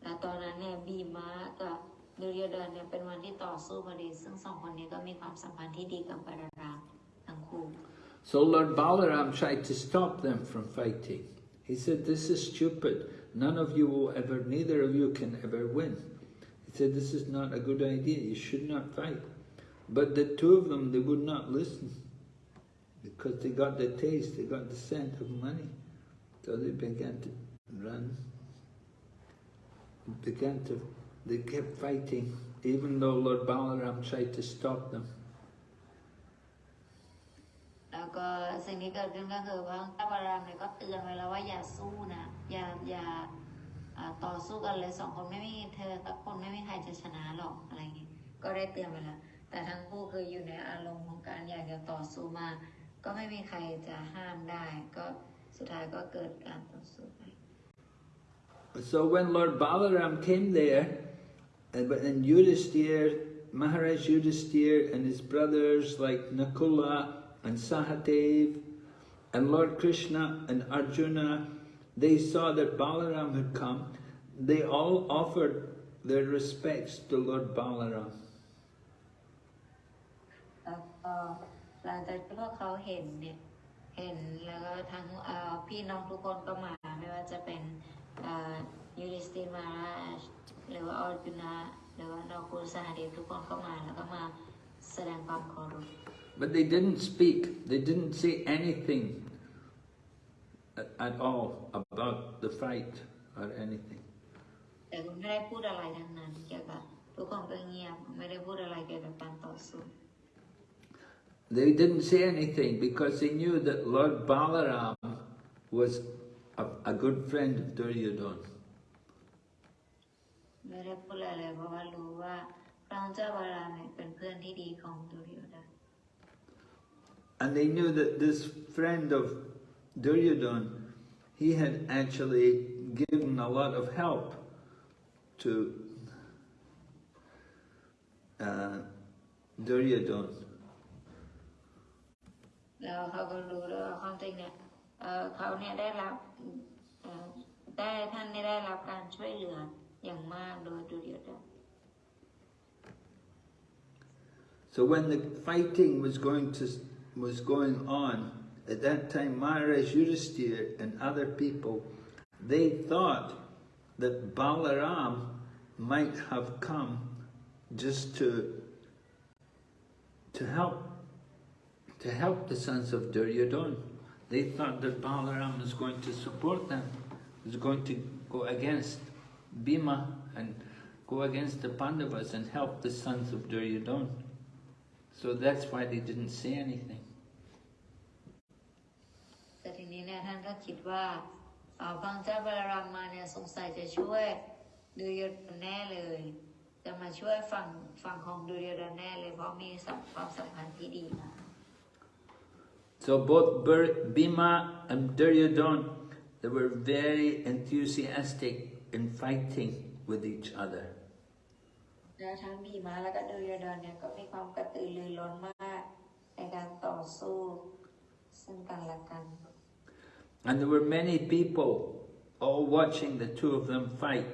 และตอนนั้นเนี่ยบีมากับดุลยดานเนี่ยเป็นวันที่ต่อสู้พอดี ซึ่งสองคนนี้ก็มีความสัมพันธ์ที่ดีกับบารามทั้งคู่ So Lord Balaram tried to stop them from fighting. He said, this is stupid. None of you will ever, neither of you can ever win. He said, this is not a good idea. You should not fight. But the two of them, they would not listen because they got the taste, they got the scent of money. So they began to run, began to, they kept fighting, even though Lord Balaram tried to stop them. แล้วก็สิ่งที่เกิดขึ้นก็คือว่าพระบารามเนี่ยก็เตือนไว้แล้วว่าอย่าสู้นะ อย่าอย่าเอ่ อ่าต่อสู้กันเลยสองคนไม่มีเธอสักคนไม่มีใครจะชนะหรอกอะไรอย่างงี้ก็ได้เตือนไปแล้ว แต่ทั้งคู่คืออยู่ในอารมณ์ของการอยากจะต่อสู้มาก ก็ไม่มีใครจะห้ามได้ ก็สุดท้ายก็เกิดการต่อสู้ไป So when Lord Balaram came there, and but then Yudhisthira, Maharaj Yudhisthira and his brothers like Nakula and Sahadev and Lord Krishna and Arjuna, they saw that Balaram had come. They all offered their respects to Lord Balaram. แล้วก็หลังจากที่พวกเขาเห็นเนี่ยเห็นแล้วก็ทั้งเอ่อพี่น้องทุกคนก็มาไม่ว่าจะเป็นเอ่อยูริสตินมาราชหรือว่าออร์จุนาหรือว่านอคูสหเดชทุกคนก็มาแล้วก็มาแสดงความเคารพ But they didn't speak, they didn't say anything at, at all about the fight or anything. แต่คุณไม่ได้พูดอะไรทั้งนั้นเกี่ยวกับทุกคนก็เงียบไม่ได้พูดอะไรเกี่ยวกับการต่อสู้ They didn't say anything because they knew that Lord Balaram was a, a good friend of Duryodhana. ไม่ได้พูดอะไรเลยเพราะว่ารู้ว่าพระเจ้าบารามเนี่ยเป็นเพื่อนที่ดีของดุริยดา And they knew that this friend of Duryodhana, he had actually given a lot of help to uh, Duryodhana. ความจริงเนี่ยเอ่อเขาเนี่ยได้รับเอ่อได้ท่านเนี่ยได้รับการช่วยเหลืออย่างมากโดยดุริยดา So when the fighting was going to was going on, at that time Maharaj Yudhisthira and other people, they thought that Balaram might have come just to to help to help the sons of Duryodhana. They thought that Balaram was going to support them, was going to go against Bhima and go against the Pandavas and help the sons of Duryodhana. So that's why they didn't say anything. แต่ทีนี้เนี่ยท่านก็คิดว่าเอ่อพระเจ้าบารามมาเนี่ยสงสัยจะช่วยดุริยดาแน่เลย จะมาช่วยฝั่งฝั่งของดุริยดาแน่เลยเพราะมีสัมความสัมพันธ์ที่ดีมาก So both Bur- Bhima and Duryodhana, they were very enthusiastic in fighting with each other. แล้วทั้งบีมาแล้วก็ดุริยดาเนี่ยก็มีความกระตือรือร้นมาก ในการต่อสู้ซึ่งกันและกัน And there were many people all watching the two of them fight.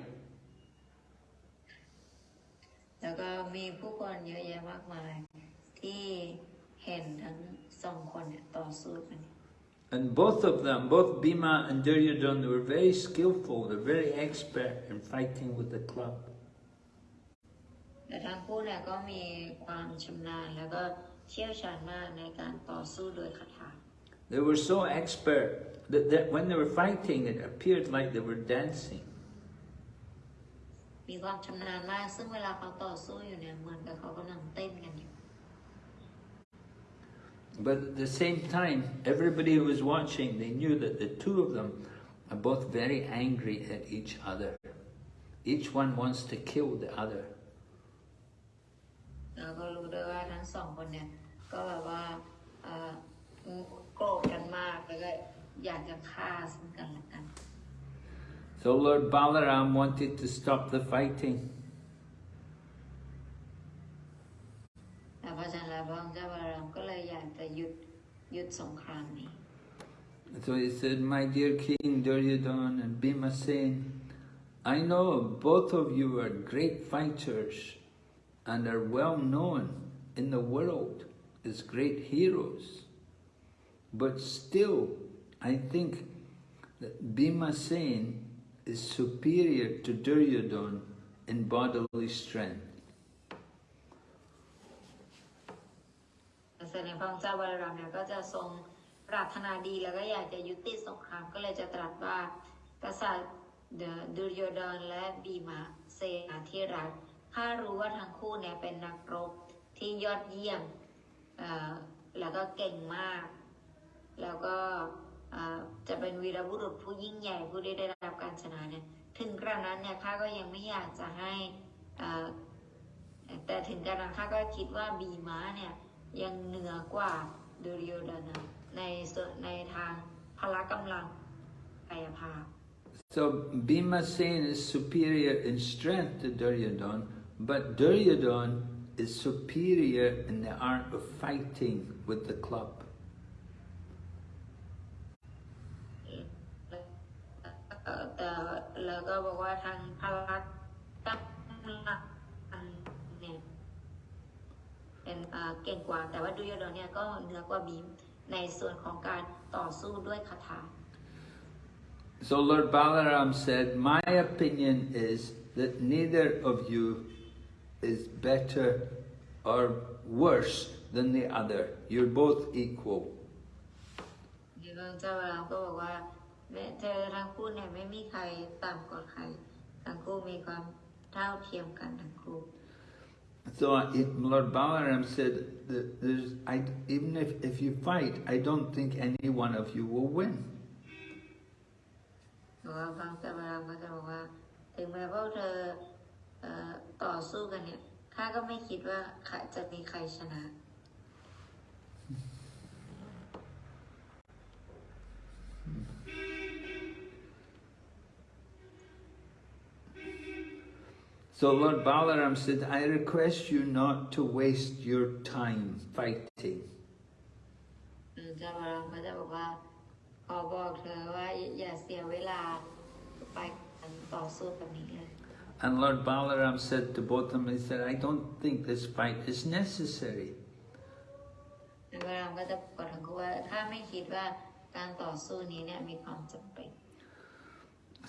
แล้วก็มีผู้คนเยอะแยะมากมาย ที่เห็นทั้ง สองคนเนี่ยต่อสู้กัน And both of them, both Bhima and Duryodhana, they were very skillful, they're very expert in fighting with the club. แต่ทั้งคู่เนี่ยก็มีความชำนาญแล้วก็เชี่ยวชาญมากในการต่อสู้โดยคาถา They were so expert that, that when they were fighting, it appeared like they were dancing. มีความชำนาญมาก ซึ่งเวลาเขาต่อสู้อยู่เนี่ยเหมือนกับเขากำลังเต้นกันอยู่ ่ But at the same time, everybody who was watching, they knew that the two of them are both very angry at each other. Each one wants to kill the other. แล้วก็รู้ด้วยว่าทั้งสองคนเนี่ยก็แบบว่าเอ่อโกรธกันมากแล้วก็อยากจะฆ่าซึ่งกันและกัน So Lord Balaram wanted to stop the fighting. พราะฉะนั้นแล้วพระองค์เจ้าบารามก็เลยอยากจะหยุดหยุดสงครามนี้ So he said, My dear King Duryodhana and Bhima Sen, I know both of you are great fighters and are well known in the world as great heroes. But still, I think that Bhima Sen is superior to Duryodhana in bodily strength. แสดงพระองค์เจ้าบารามเนี่ยก็จะทรงปรารถนาดีแล้วก็อยากจะยุติสงครามก็เลยจะตรัสว่ากษัตริย์เดอะดุรโยดนและบีมาเซนาที่รักข้ารู้ว่าทั้งคู่เนี่ยเป็นนักรบที่ยอดเยี่ยมแล้วก็เก่งมาก แล้วก็จะเป็นวีรบุรุษผู้ยิ่งใหญ่ผู้ได้ได้รับการชนะเนี่ยถึงกระนั้นเนี่ยข้าก็ยังไม่อยากจะให้แต่ถึงกระนั้นข้าก็คิดว่าบีม้าเนี่ย ยังเหนือกว่าดูริโอดานะในส่วนในทางพละกำลังกายภาพ So Bhima Sen is superior in strength to Duryodhan, but Duryodhan is superior in the art of fighting with the club. เอ่อแต่แล้วก็บอกว่าทางพละกำลังเนี่ย เป็นเอ่อเก่งกว่า แต่ว่าดูยอดอนเนี่ยก็เหนือกว่าบีมในส่วนของการต่อสู้ด้วยคาถา So Lord Balaram said, my opinion is that neither of you is better or worse than the other. You're both equal. เดี๋ยวเจ้าบารามก็บอกว่าแม้เธอทั้งคู่เนี่ยไม่มีใครต่ำกว่าใครทั้งคู่มีความเท่าเทียมกันทั้งคู่ So Lord Balaram said I, even if, if you fight, I don't think any one of you will win. การต่อสู้แบบนี้เลย And Lord Balaram said to both of them, he said, I don't think this fight is necessary. เจ้าบารามก็จะบอกทั้งคู่ว่าถ้าไม่คิดว่าการต่อสู้นี้เนี่ยมีความจำเป็น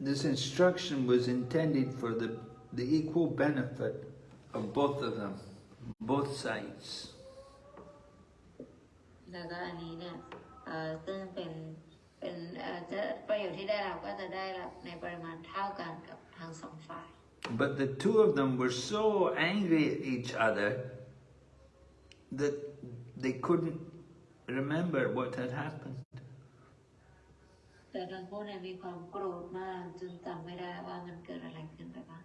this instruction was intended for the, the equal benefit of both of them, both sides. แล้วก็อันนี้เนี่ยเอ่อซึ่งเป็นเป็นเอ่อจะประโยชน์ที่ได้รับก็จะได้รับในปริมาณเท่ากันกับทั้งสองฝ่าย But the two of them were so angry at each other that they couldn't remember what had happened. แต่ทั้งคู่เนี่ยมีความโกรธมากจนจำไม่ได้ว่ามันเกิดอะไรขึ้นไปบ้าง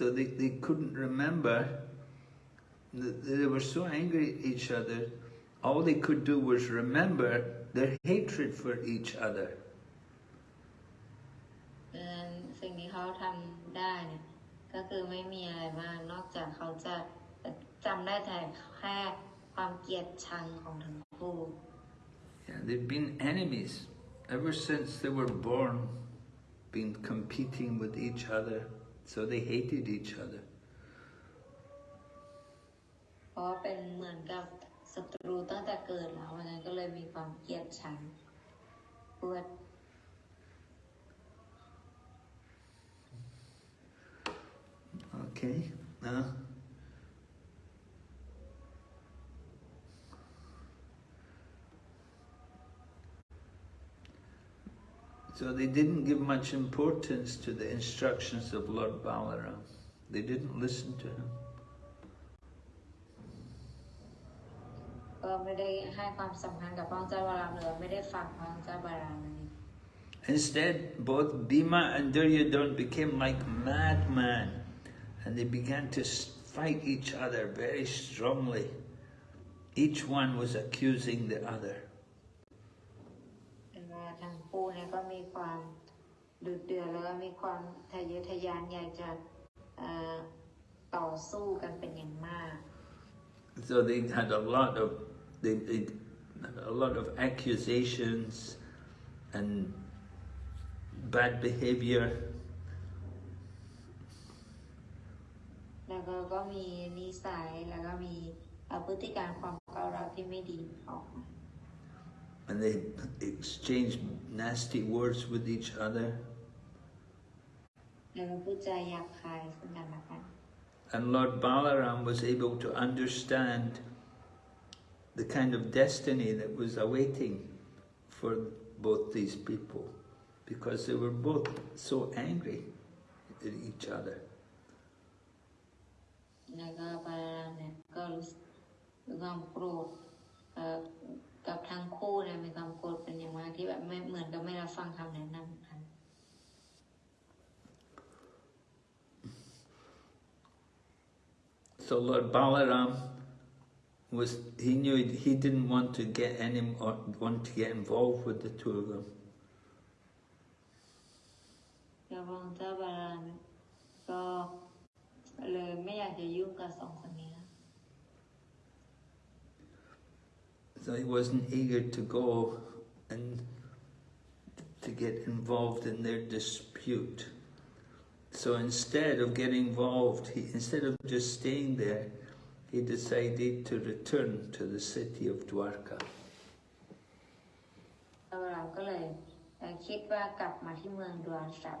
So they, they couldn't remember. that They were so angry at each other. All they could do was remember their hatred for each other. ดังนั้นสิ่งที่เขาทำได้เนี่ยก็คือไม่มีอะไรมากนอกจากเขาจะจำได้แต่แค่ความเกลียดชังของทั้งคู่ Yeah, they've been enemies ever since they were born, been competing with each other. So they hated each other. เพราะว่าเป็นเหมือนกับศัตรูตั้งแต่เกิดแล้ววันนั้นก็เลยมีความเกลียดชังปวด Okay. Uh, so they didn't give much importance to the instructions of Lord Balaram. They didn't listen to him. Uh, Instead, both Bhima and Duryodhana became like madmen and they began to s- fight each other very strongly. Each one was accusing the other. เป็นว่าทั้งคู่เนี่ยก็มีความดุเดือดแล้วก็มีความทะเยอทะยานอยากจะเอ่อต่อสู้กันเป็นอย่างมาก So they had a lot of they, they a lot of accusations and bad behavior. แล้วก็ก็มีนิสัยแล้วก็มีเอ่อพฤติการความก้าวร้าวที่ไม่ดีออกมา And they exchanged nasty words with each other. แล้วก็พูดจาหยาบคายซึ่งกันและกัน And Lord Balaram was able to understand the kind of destiny that was awaiting for both these people because they were both so angry at each other. แล้วก็บาลามเนี่ยก็รู้สึกมีความโกรธเอ่อกับทั้งคู่เนี่ยมีความโกรธเป็นอย่างมากที่แบบไม่เหมือนกับไม่รับฟังคำแนะนำกัน So Lord Balaram was, he knew he didn't want to get any, or want to get involved with the two of them. แล้วพระองค์เจ้าบาลามเนี่ยก็ เลยไม่อยากจะยุ่งกับสองคนนี้ So he wasn't eager to go and to get involved in their dispute. So instead of getting involved, he, instead of just staying there, he decided to return to the city of Dwarka. พระบาลามก็เลยเอ่อคิดว่ากลับมาที่เมืองดวงสับ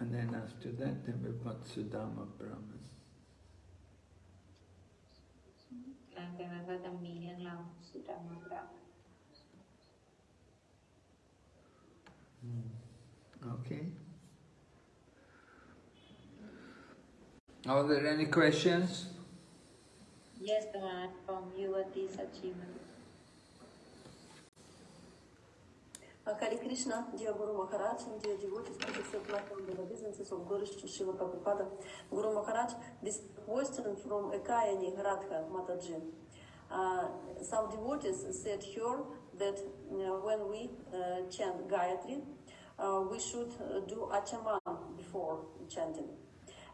And then after that, then we've got Sudama Brahman. Okay. Are there any questions? Yes, Dhamma, from this achievement Hare Krishna, dear Guru Maharaj, and dear devotees, accept on the obeisances of Guru Srila Prabhupada. Guru Maharaj, this question from Ekayani Radha Mataji. Uh, some devotees said here that uh, when we uh, chant Gayatri, uh, we should uh, do Achaman before chanting.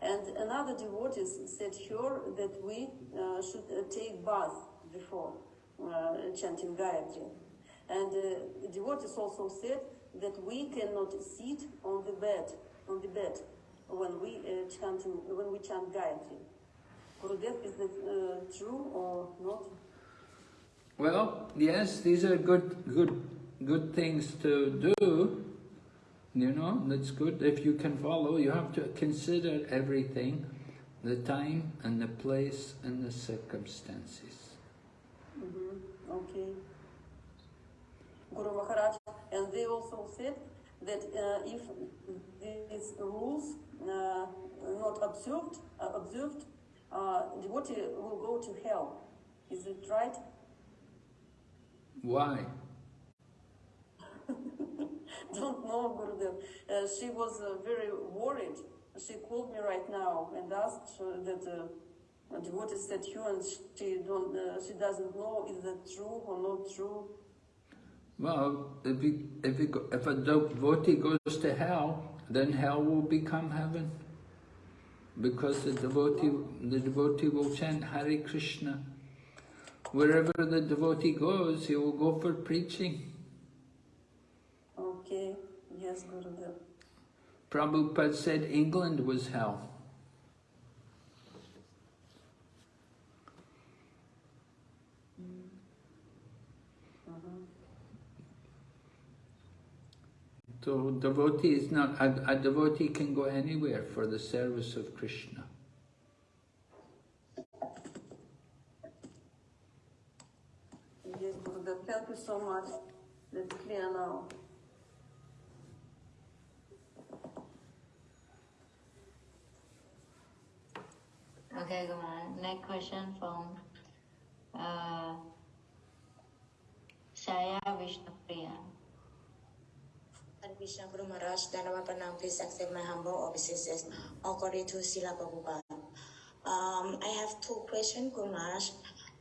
And another devotees said here that we uh, should take bath before chanting Gayatri. And uh, devotees also said that we cannot sit on the bed, on the bed, when we uh, chanting, when we chant Gayatri. Gurudev, is that uh, true or not? Well, yes, these are good, good, good things to do. You know, that's good. If you can follow, you have to consider everything, the time and the place and the circumstances. Mm-hmm. Okay. Guru Maharaj, and they also said that uh, if these rules uh, not observed, uh, observed, uh, devotee will go to hell. Is it right? Why? Don't know, Gurudev. Uh, she was uh, very worried. She called me right now and asked uh, that uh, a devotee said you and she don't, uh, she doesn't know is that true or not true. Well, if, you, if, you, if a devotee goes to hell, then hell will become heaven. Because the devotee, the devotee will chant Hare Krishna. Wherever the devotee goes, he will go for preaching. Okay, yes, Gurudev. Prabhupada said England was hell. So devotee is not, a, a devotee can go anywhere for the service of Krishna. Yes. Thank you so much. That's clear now. Okay, come on. Next question from uh, Shaya Vishnupriya. And Krishna Guru Maharaj, Dandavat Pranam, please accept my humble. All glory to Srila Prabhupada. Um, I have two questions, Guru Maharaj.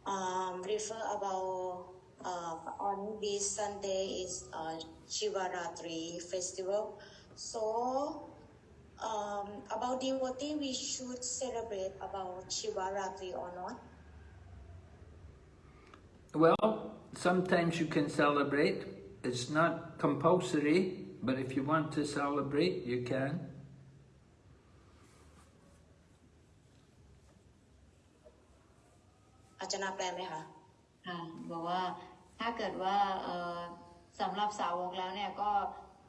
Um, refer about uh, on this Sunday is uh, Shivaratri festival. So um, about devotee, we should celebrate about Shivaratri or not? Well, sometimes you can celebrate. It's not compulsory, but if you want to celebrate, you can. อาจารย์แปลไหมคะค่ะบอกว่าถ้าเกิดว่าเอ่อสำหรับสาวกแล้วเนี่ยก็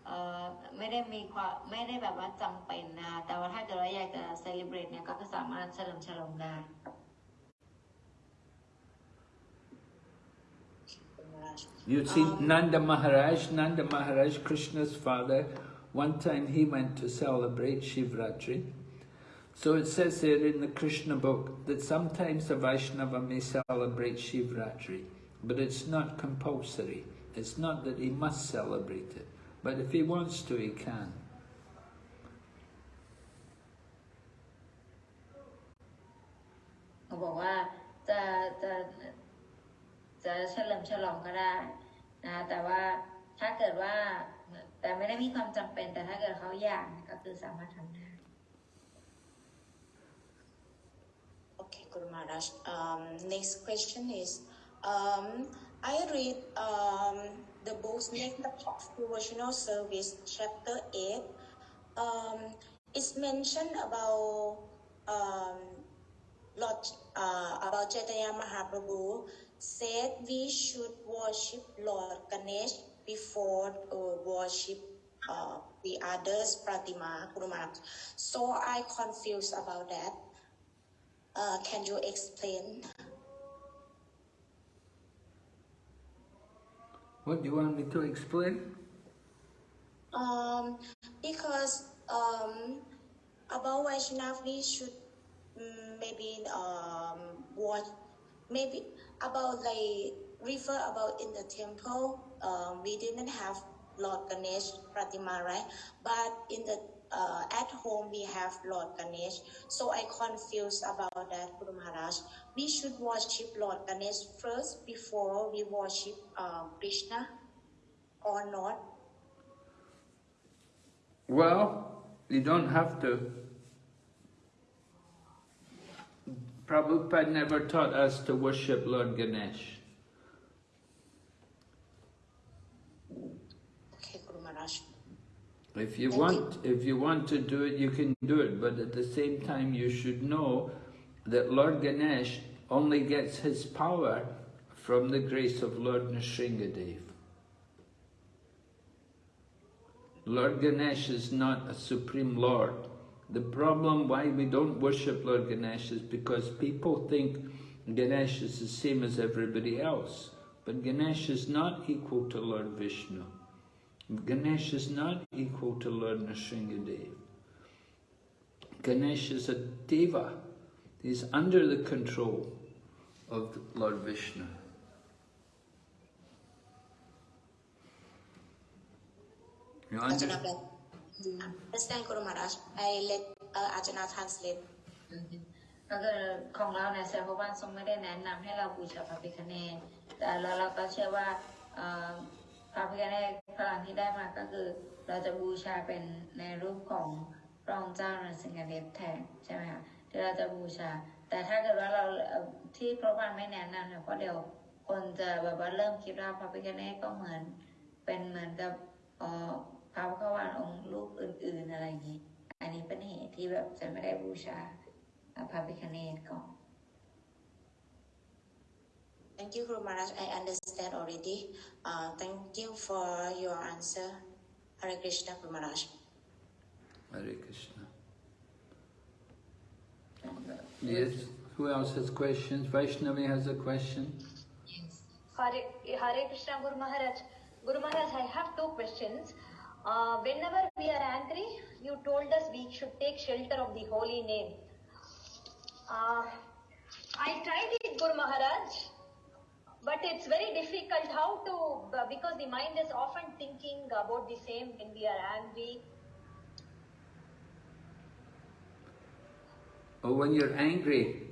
เอ่อไม่ได้มีความไม่ได้แบบว่าจำเป็นนะคะแต่ว่าถ้าเกิดว่าอยากจะเซเลบรตเนี่ยก็สามารถเฉลิมฉลองได้ You see, Nanda Maharaj, Nanda Maharaj, Krishna's father, one time he went to celebrate Shivratri. So it says there in the Krishna book that sometimes a Vaishnava may celebrate Shivratri, but it's not compulsory. It's not that he must celebrate it, but if he wants to, he can. Uh, จะเฉลิมฉลองก็ได้นะแต่ว่าถ้าเกิดว่าแต่ไม่ได้มีความจำเป็น แต่ถ้าเกิดเขาอยากก็คือสามารถทำได้ Okay, Guru Maharaj. Um, next question is, um, I read um, the book Nectar of Devotional Service, chapter 8. Um, it's mentioned about um, Lord, uh, about Chaitanya Mahaprabhu said we should worship Lord Ganesh before uh, worship uh, the others Pratima Guru So I confused about that. Uh, can you explain? What do you want me to explain? Um, because um, about Vaishnav, we should mm, maybe um, watch, maybe about like refer about in the temple. Um, we didn't have Lord Ganesh Pratima, right? But in the uh, at home we have Lord Ganesh. So I confused about that, Guru Maharaj. We should worship Lord Ganesh first before we worship uh, Krishna, or not? Well, you don't have to. Prabhupada never taught us to worship Lord Ganesh. Okay, Guru Maharaj. If you want, if you want to do it, you can do it. But at the same time, you should know that Lord Ganesh only gets his power from the grace of Lord Nrsingadev. Lord Ganesh is not a supreme Lord. The problem why we don't worship Lord Ganesh is because people think Ganesh is the same as everybody else. But Ganesh is not equal to Lord Vishnu. Ganesh is not equal to Lord Nrsingadev. Ganesh is a deva. He's under the control of Lord Vishnu. You under- Ajahn Understand, Guru Maharaj. I let uh, Ajahn translate. ก็คือของเราเนี่ยเซอร์พบ้านทรงไม่ได้แนะนำให้เราบูชาพระพิฆเนศแต่เราเราก็เชื่อว่าพระพิฆเนศพลังที่ได้มาก็คือเราจะบูชาเป็นในรูปของพระองค์เจ้านรสิงหเดชแทนใช่ไหมคะที่เราจะบูชา แต่ถ้าเกิดว่าเราที่พระบ้านไม่แนะนำเนี่ยเพราะเดี๋ยวคนจะแบบว่าเริ่มคิดว่าพระพิฆเนศก็เหมือนเป็นเหมือนกับ เอ่อพระพุทธวานองค์รูปอื่น ๆอะไรอย่างนี้ อันนี้เป็นเหตุที่แบบจะไม่ได้บูชา พระพิฆเนศก่อน Thank you, Guru Maharaj. I understand already. Uh, thank you for your answer. Hare Krishna, Guru Maharaj. Hare Krishna. Yes. Who else has questions? Vaishnavi has a question. Hare, Hare Krishna Guru Maharaj. Guru Maharaj, I have two questions. Uh, whenever we are angry, you told us we should take shelter of the holy name. Uh, I tried it, Guru Maharaj, but it's very difficult how to, because the mind is often thinking about the same when we are angry. Oh, when you're angry.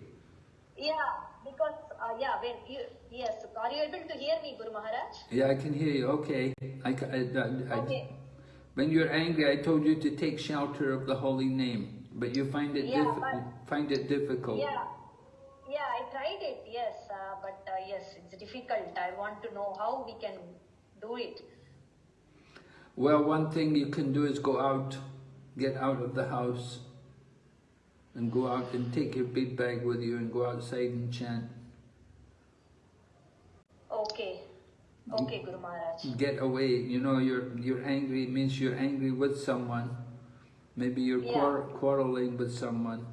Yeah, because, uh, yeah, when you, yes, are you able to hear me, Guru Maharaj? Yeah, I can hear you. Okay. I, I- I- Okay. When you're angry, I told you to take shelter of the holy name, but you find it Yeah, but- find it difficult. Yeah, yeah, I tried it, yes, uh, but uh, yes, it's difficult. I want to know how we can do it. Well, one thing you can do is go out, get out of the house, and go out and take your big bag with you and go outside and chant. Okay, okay, Guru Maharaj. Get away. You know, you're you're angry means you're angry with someone. Maybe you're Yeah. quar- quarreling with someone,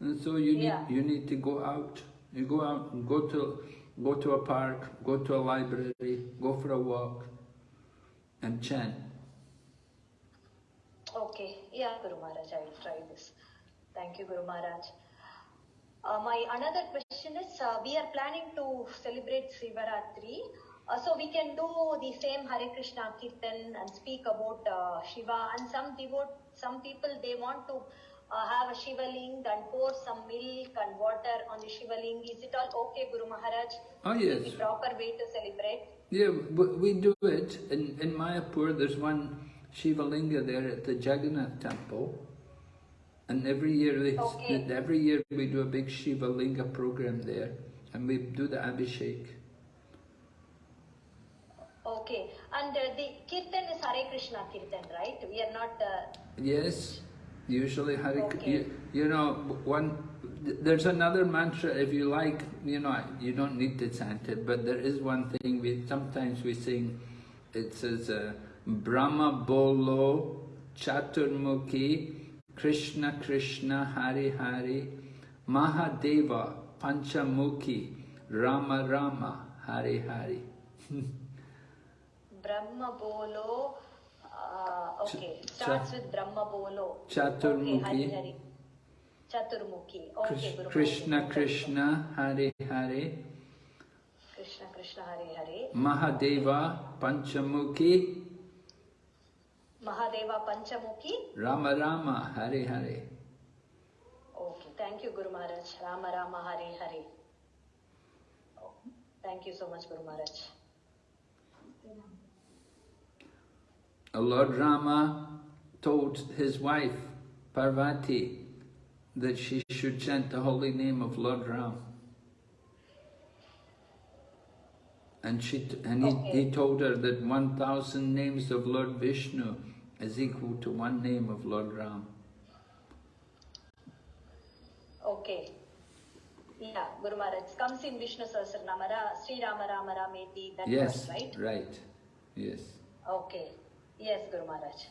and so you need Yeah. you need to go out. You go out and go to go to a park, go to a library, go for a walk, and chant. Okay, yeah, Guru Maharaj, I will try this. Thank you, Guru Maharaj. Uh, my another question is, uh, we are planning to celebrate Sivaratri, so we can do the same Hare Krishna Kirtan and speak about uh, Shiva. And some devote, some people they want to uh, have a Shivaling and pour some milk and water on the Shivaling. Is it all okay, Guru Maharaj? Oh Is yes. the proper way to celebrate? Yeah, we do it in in Mayapur. There's one Shiva Linga there at the Jagannath temple, and every year they, Okay. every year we do a big Shiva Linga program there, and we do the Abhishek. Okay, and uh, the Kirtan is Hare Krishna Kirtan, right? We are not. Uh, Yes, usually Hare. Okay. You, you know, one. There's another mantra if you like. You know, you don't need to chant it, but there is one thing we sometimes we sing. It says uh, Brahma Bolo Chaturmukhi Krishna Krishna Hari Hari Mahadeva Panchamukhi Rama Rama Hari Hari. Brahma Bolo. Uh, okay, Ch- starts cha- with Brahma Bolo. Chaturmukhi. Okay, Hari Hari. Chaturmukhi. Okay, Krish- Guru Krishna Maharaj. Krishna Hari Hari Krishna Krishna Hare Hare. Mahadeva Panchamukhi Mahadeva Panchamukhi. Rama Rama Hare Hare. Okay, thank you, Guru Maharaj. Rama Rama Hare Hare. Oh, thank you so much, Guru Maharaj. Lord Rama told his wife Parvati that she should chant the holy name of Lord Ram. And she and he, he told her that 1000 names of Lord Vishnu is equal to one name of Lord Ram. Okay. Yeah, Guru Maharaj. Comes in Vishnu Sahasranama, Ra- Sri Rama Rama Rameti, that yes, verse, right? right. Yes. Okay. Yes, Guru Maharaj.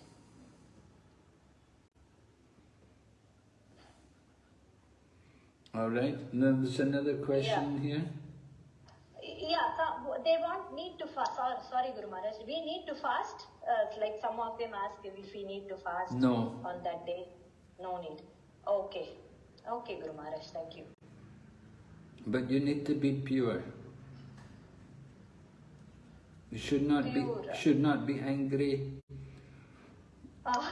All right. And then there's another question here. Yeah, they want need to fast. Sorry, sorry, Guru Maharaj. We need to fast. Uh, like some of them ask if we need to fast No. on that day. No need. Okay. Okay, Guru Maharaj. Thank you. But you need to be pure. You should not be should not be angry. Uh,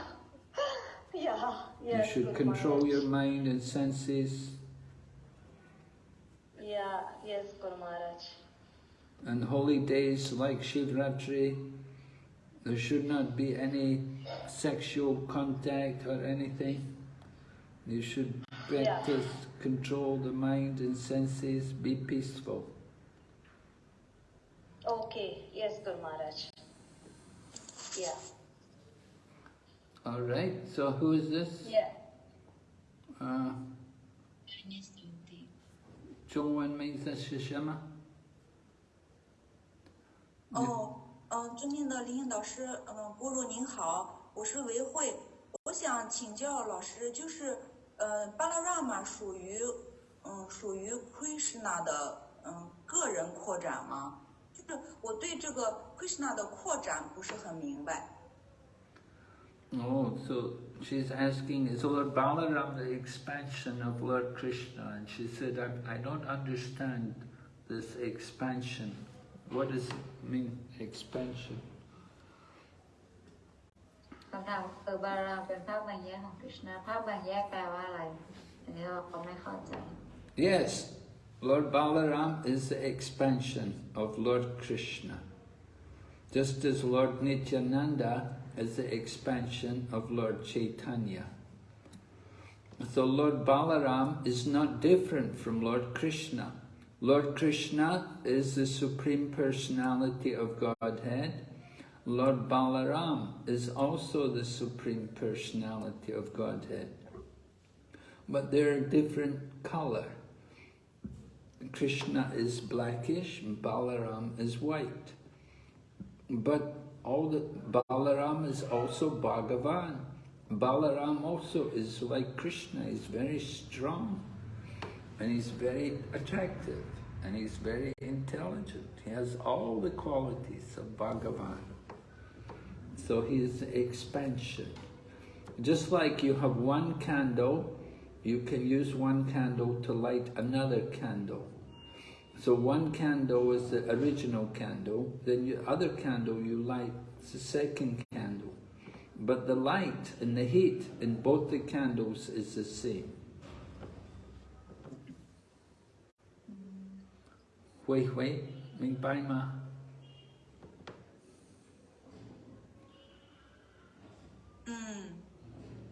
yeah. Yes, you should control Maharaj. your mind and senses. Yeah. Yes, Guru Maharaj. And holy days like Shivratri, there should not be any sexual contact or anything. You should Yeah. practice control the mind and senses, be peaceful. Okay. Yes, Guru Maharaj. Yeah. All right. So who is this? Yeah. Uh, 中文名字是什么？哦，嗯，尊敬的林颖老师，嗯，郭若您好，我是维慧，我想请教老师，就是，呃，巴拉拉玛属于，嗯，属于 Krishna 的，嗯，个人扩展吗？Oh, Krishna 的扩展不是很明白。Oh, so she's asking, is Lord Balaram the expansion of Lord Krishna? And she said, I, I don't understand this expansion. What does it mean, expansion? Balaram Krishna, Yes, Lord Balaram is the expansion of Lord Krishna. Just as Lord Nityananda is the expansion of Lord Chaitanya. So Lord Balaram is not different from Lord Krishna. Lord Krishna is the Supreme Personality of Godhead. Lord Balaram is also the Supreme Personality of Godhead. But they're different color. Krishna is blackish Balaram is white. But all the Balaram is also Bhagavan. Balaram also is like Krishna, he's very strong and he's very attractive and he's very intelligent. He has all the qualities of Bhagavan. So he is expansion. Just like you have one candle, you can use one candle to light another candle. So one candle is the original candle, then the other candle you light is the second candle. But the light and the heat in both the candles is the same. Hui hui, ming bai ma. Mm.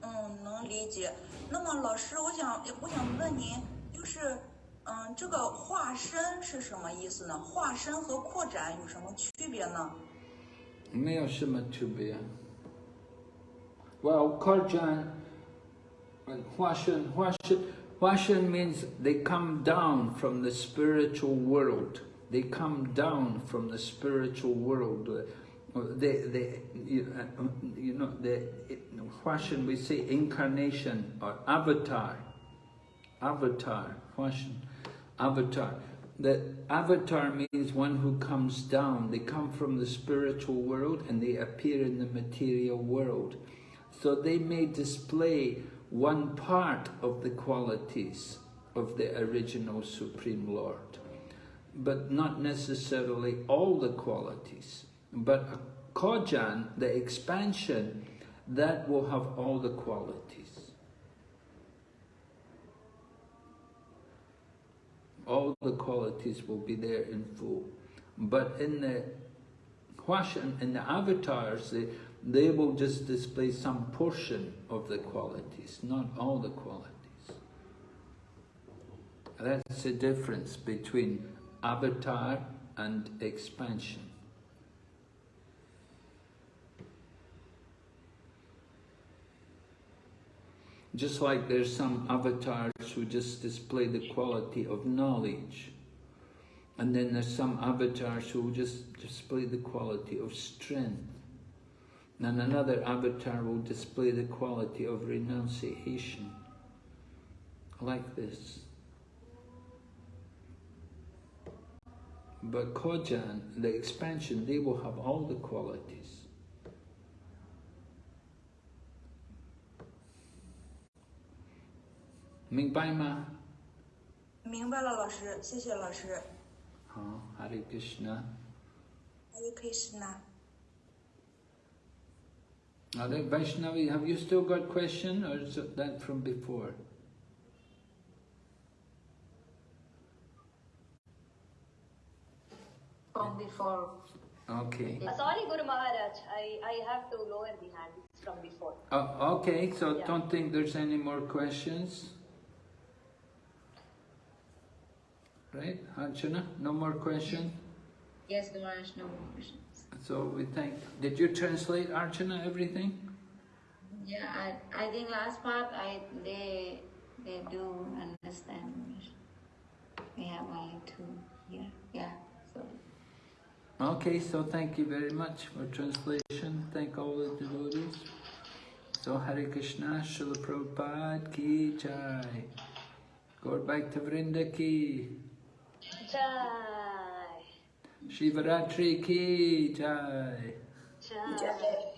嗯，能理解。那么老师，我想我想问您，就是，嗯，这个化身是什么意思呢？化身和扩展有什么区别呢？没有什么区别。Well, Korjan, Huashan, Huashan, Huashan means they come down from the spiritual world. They come down from the spiritual world. They, they, you, you know, they. Huashan, we say incarnation or avatar. Avatar, Huashan, avatar. The avatar means one who comes down. They come from the spiritual world and they appear in the material world. So they may display one part of the qualities of the original Supreme Lord, but not necessarily all the qualities. But a Kojan, the expansion, that will have all the qualities. all the qualities will be there in full. But in the Huashan, in the avatars, they, they will just display some portion of the qualities, not all the qualities. That's the difference between avatar and expansion. Just like there's some avatars who just display the quality of knowledge. And then there's some avatars who just display the quality of strength. And another avatar will display the quality of renunciation. Like this. But Kojan, the expansion, they will have all the qualities. 明白吗？明白了，老师，谢谢老师。好，Hare Krishna。 Hare Krishna。 Now then, Vaishnavi, have you still got question or is it that from before? from before Okay. Uh, sorry, Guru Maharaj, I, I have to lower the hand It's from before. Oh, okay, so Yeah. don't think there's any more questions? Right, Archana, no more question? yes Maharaj no more questions So we thank, did you translate Archana everything? yeah I, I think last part I they they do understand we have only two here yeah so Okay, so thank you very much for translation. Thank all the devotees. So Hare Krishna, Srila Prabhupada ki jai. Go back to Vrinda ki. Jai. Shivaratri ki jai. Jai.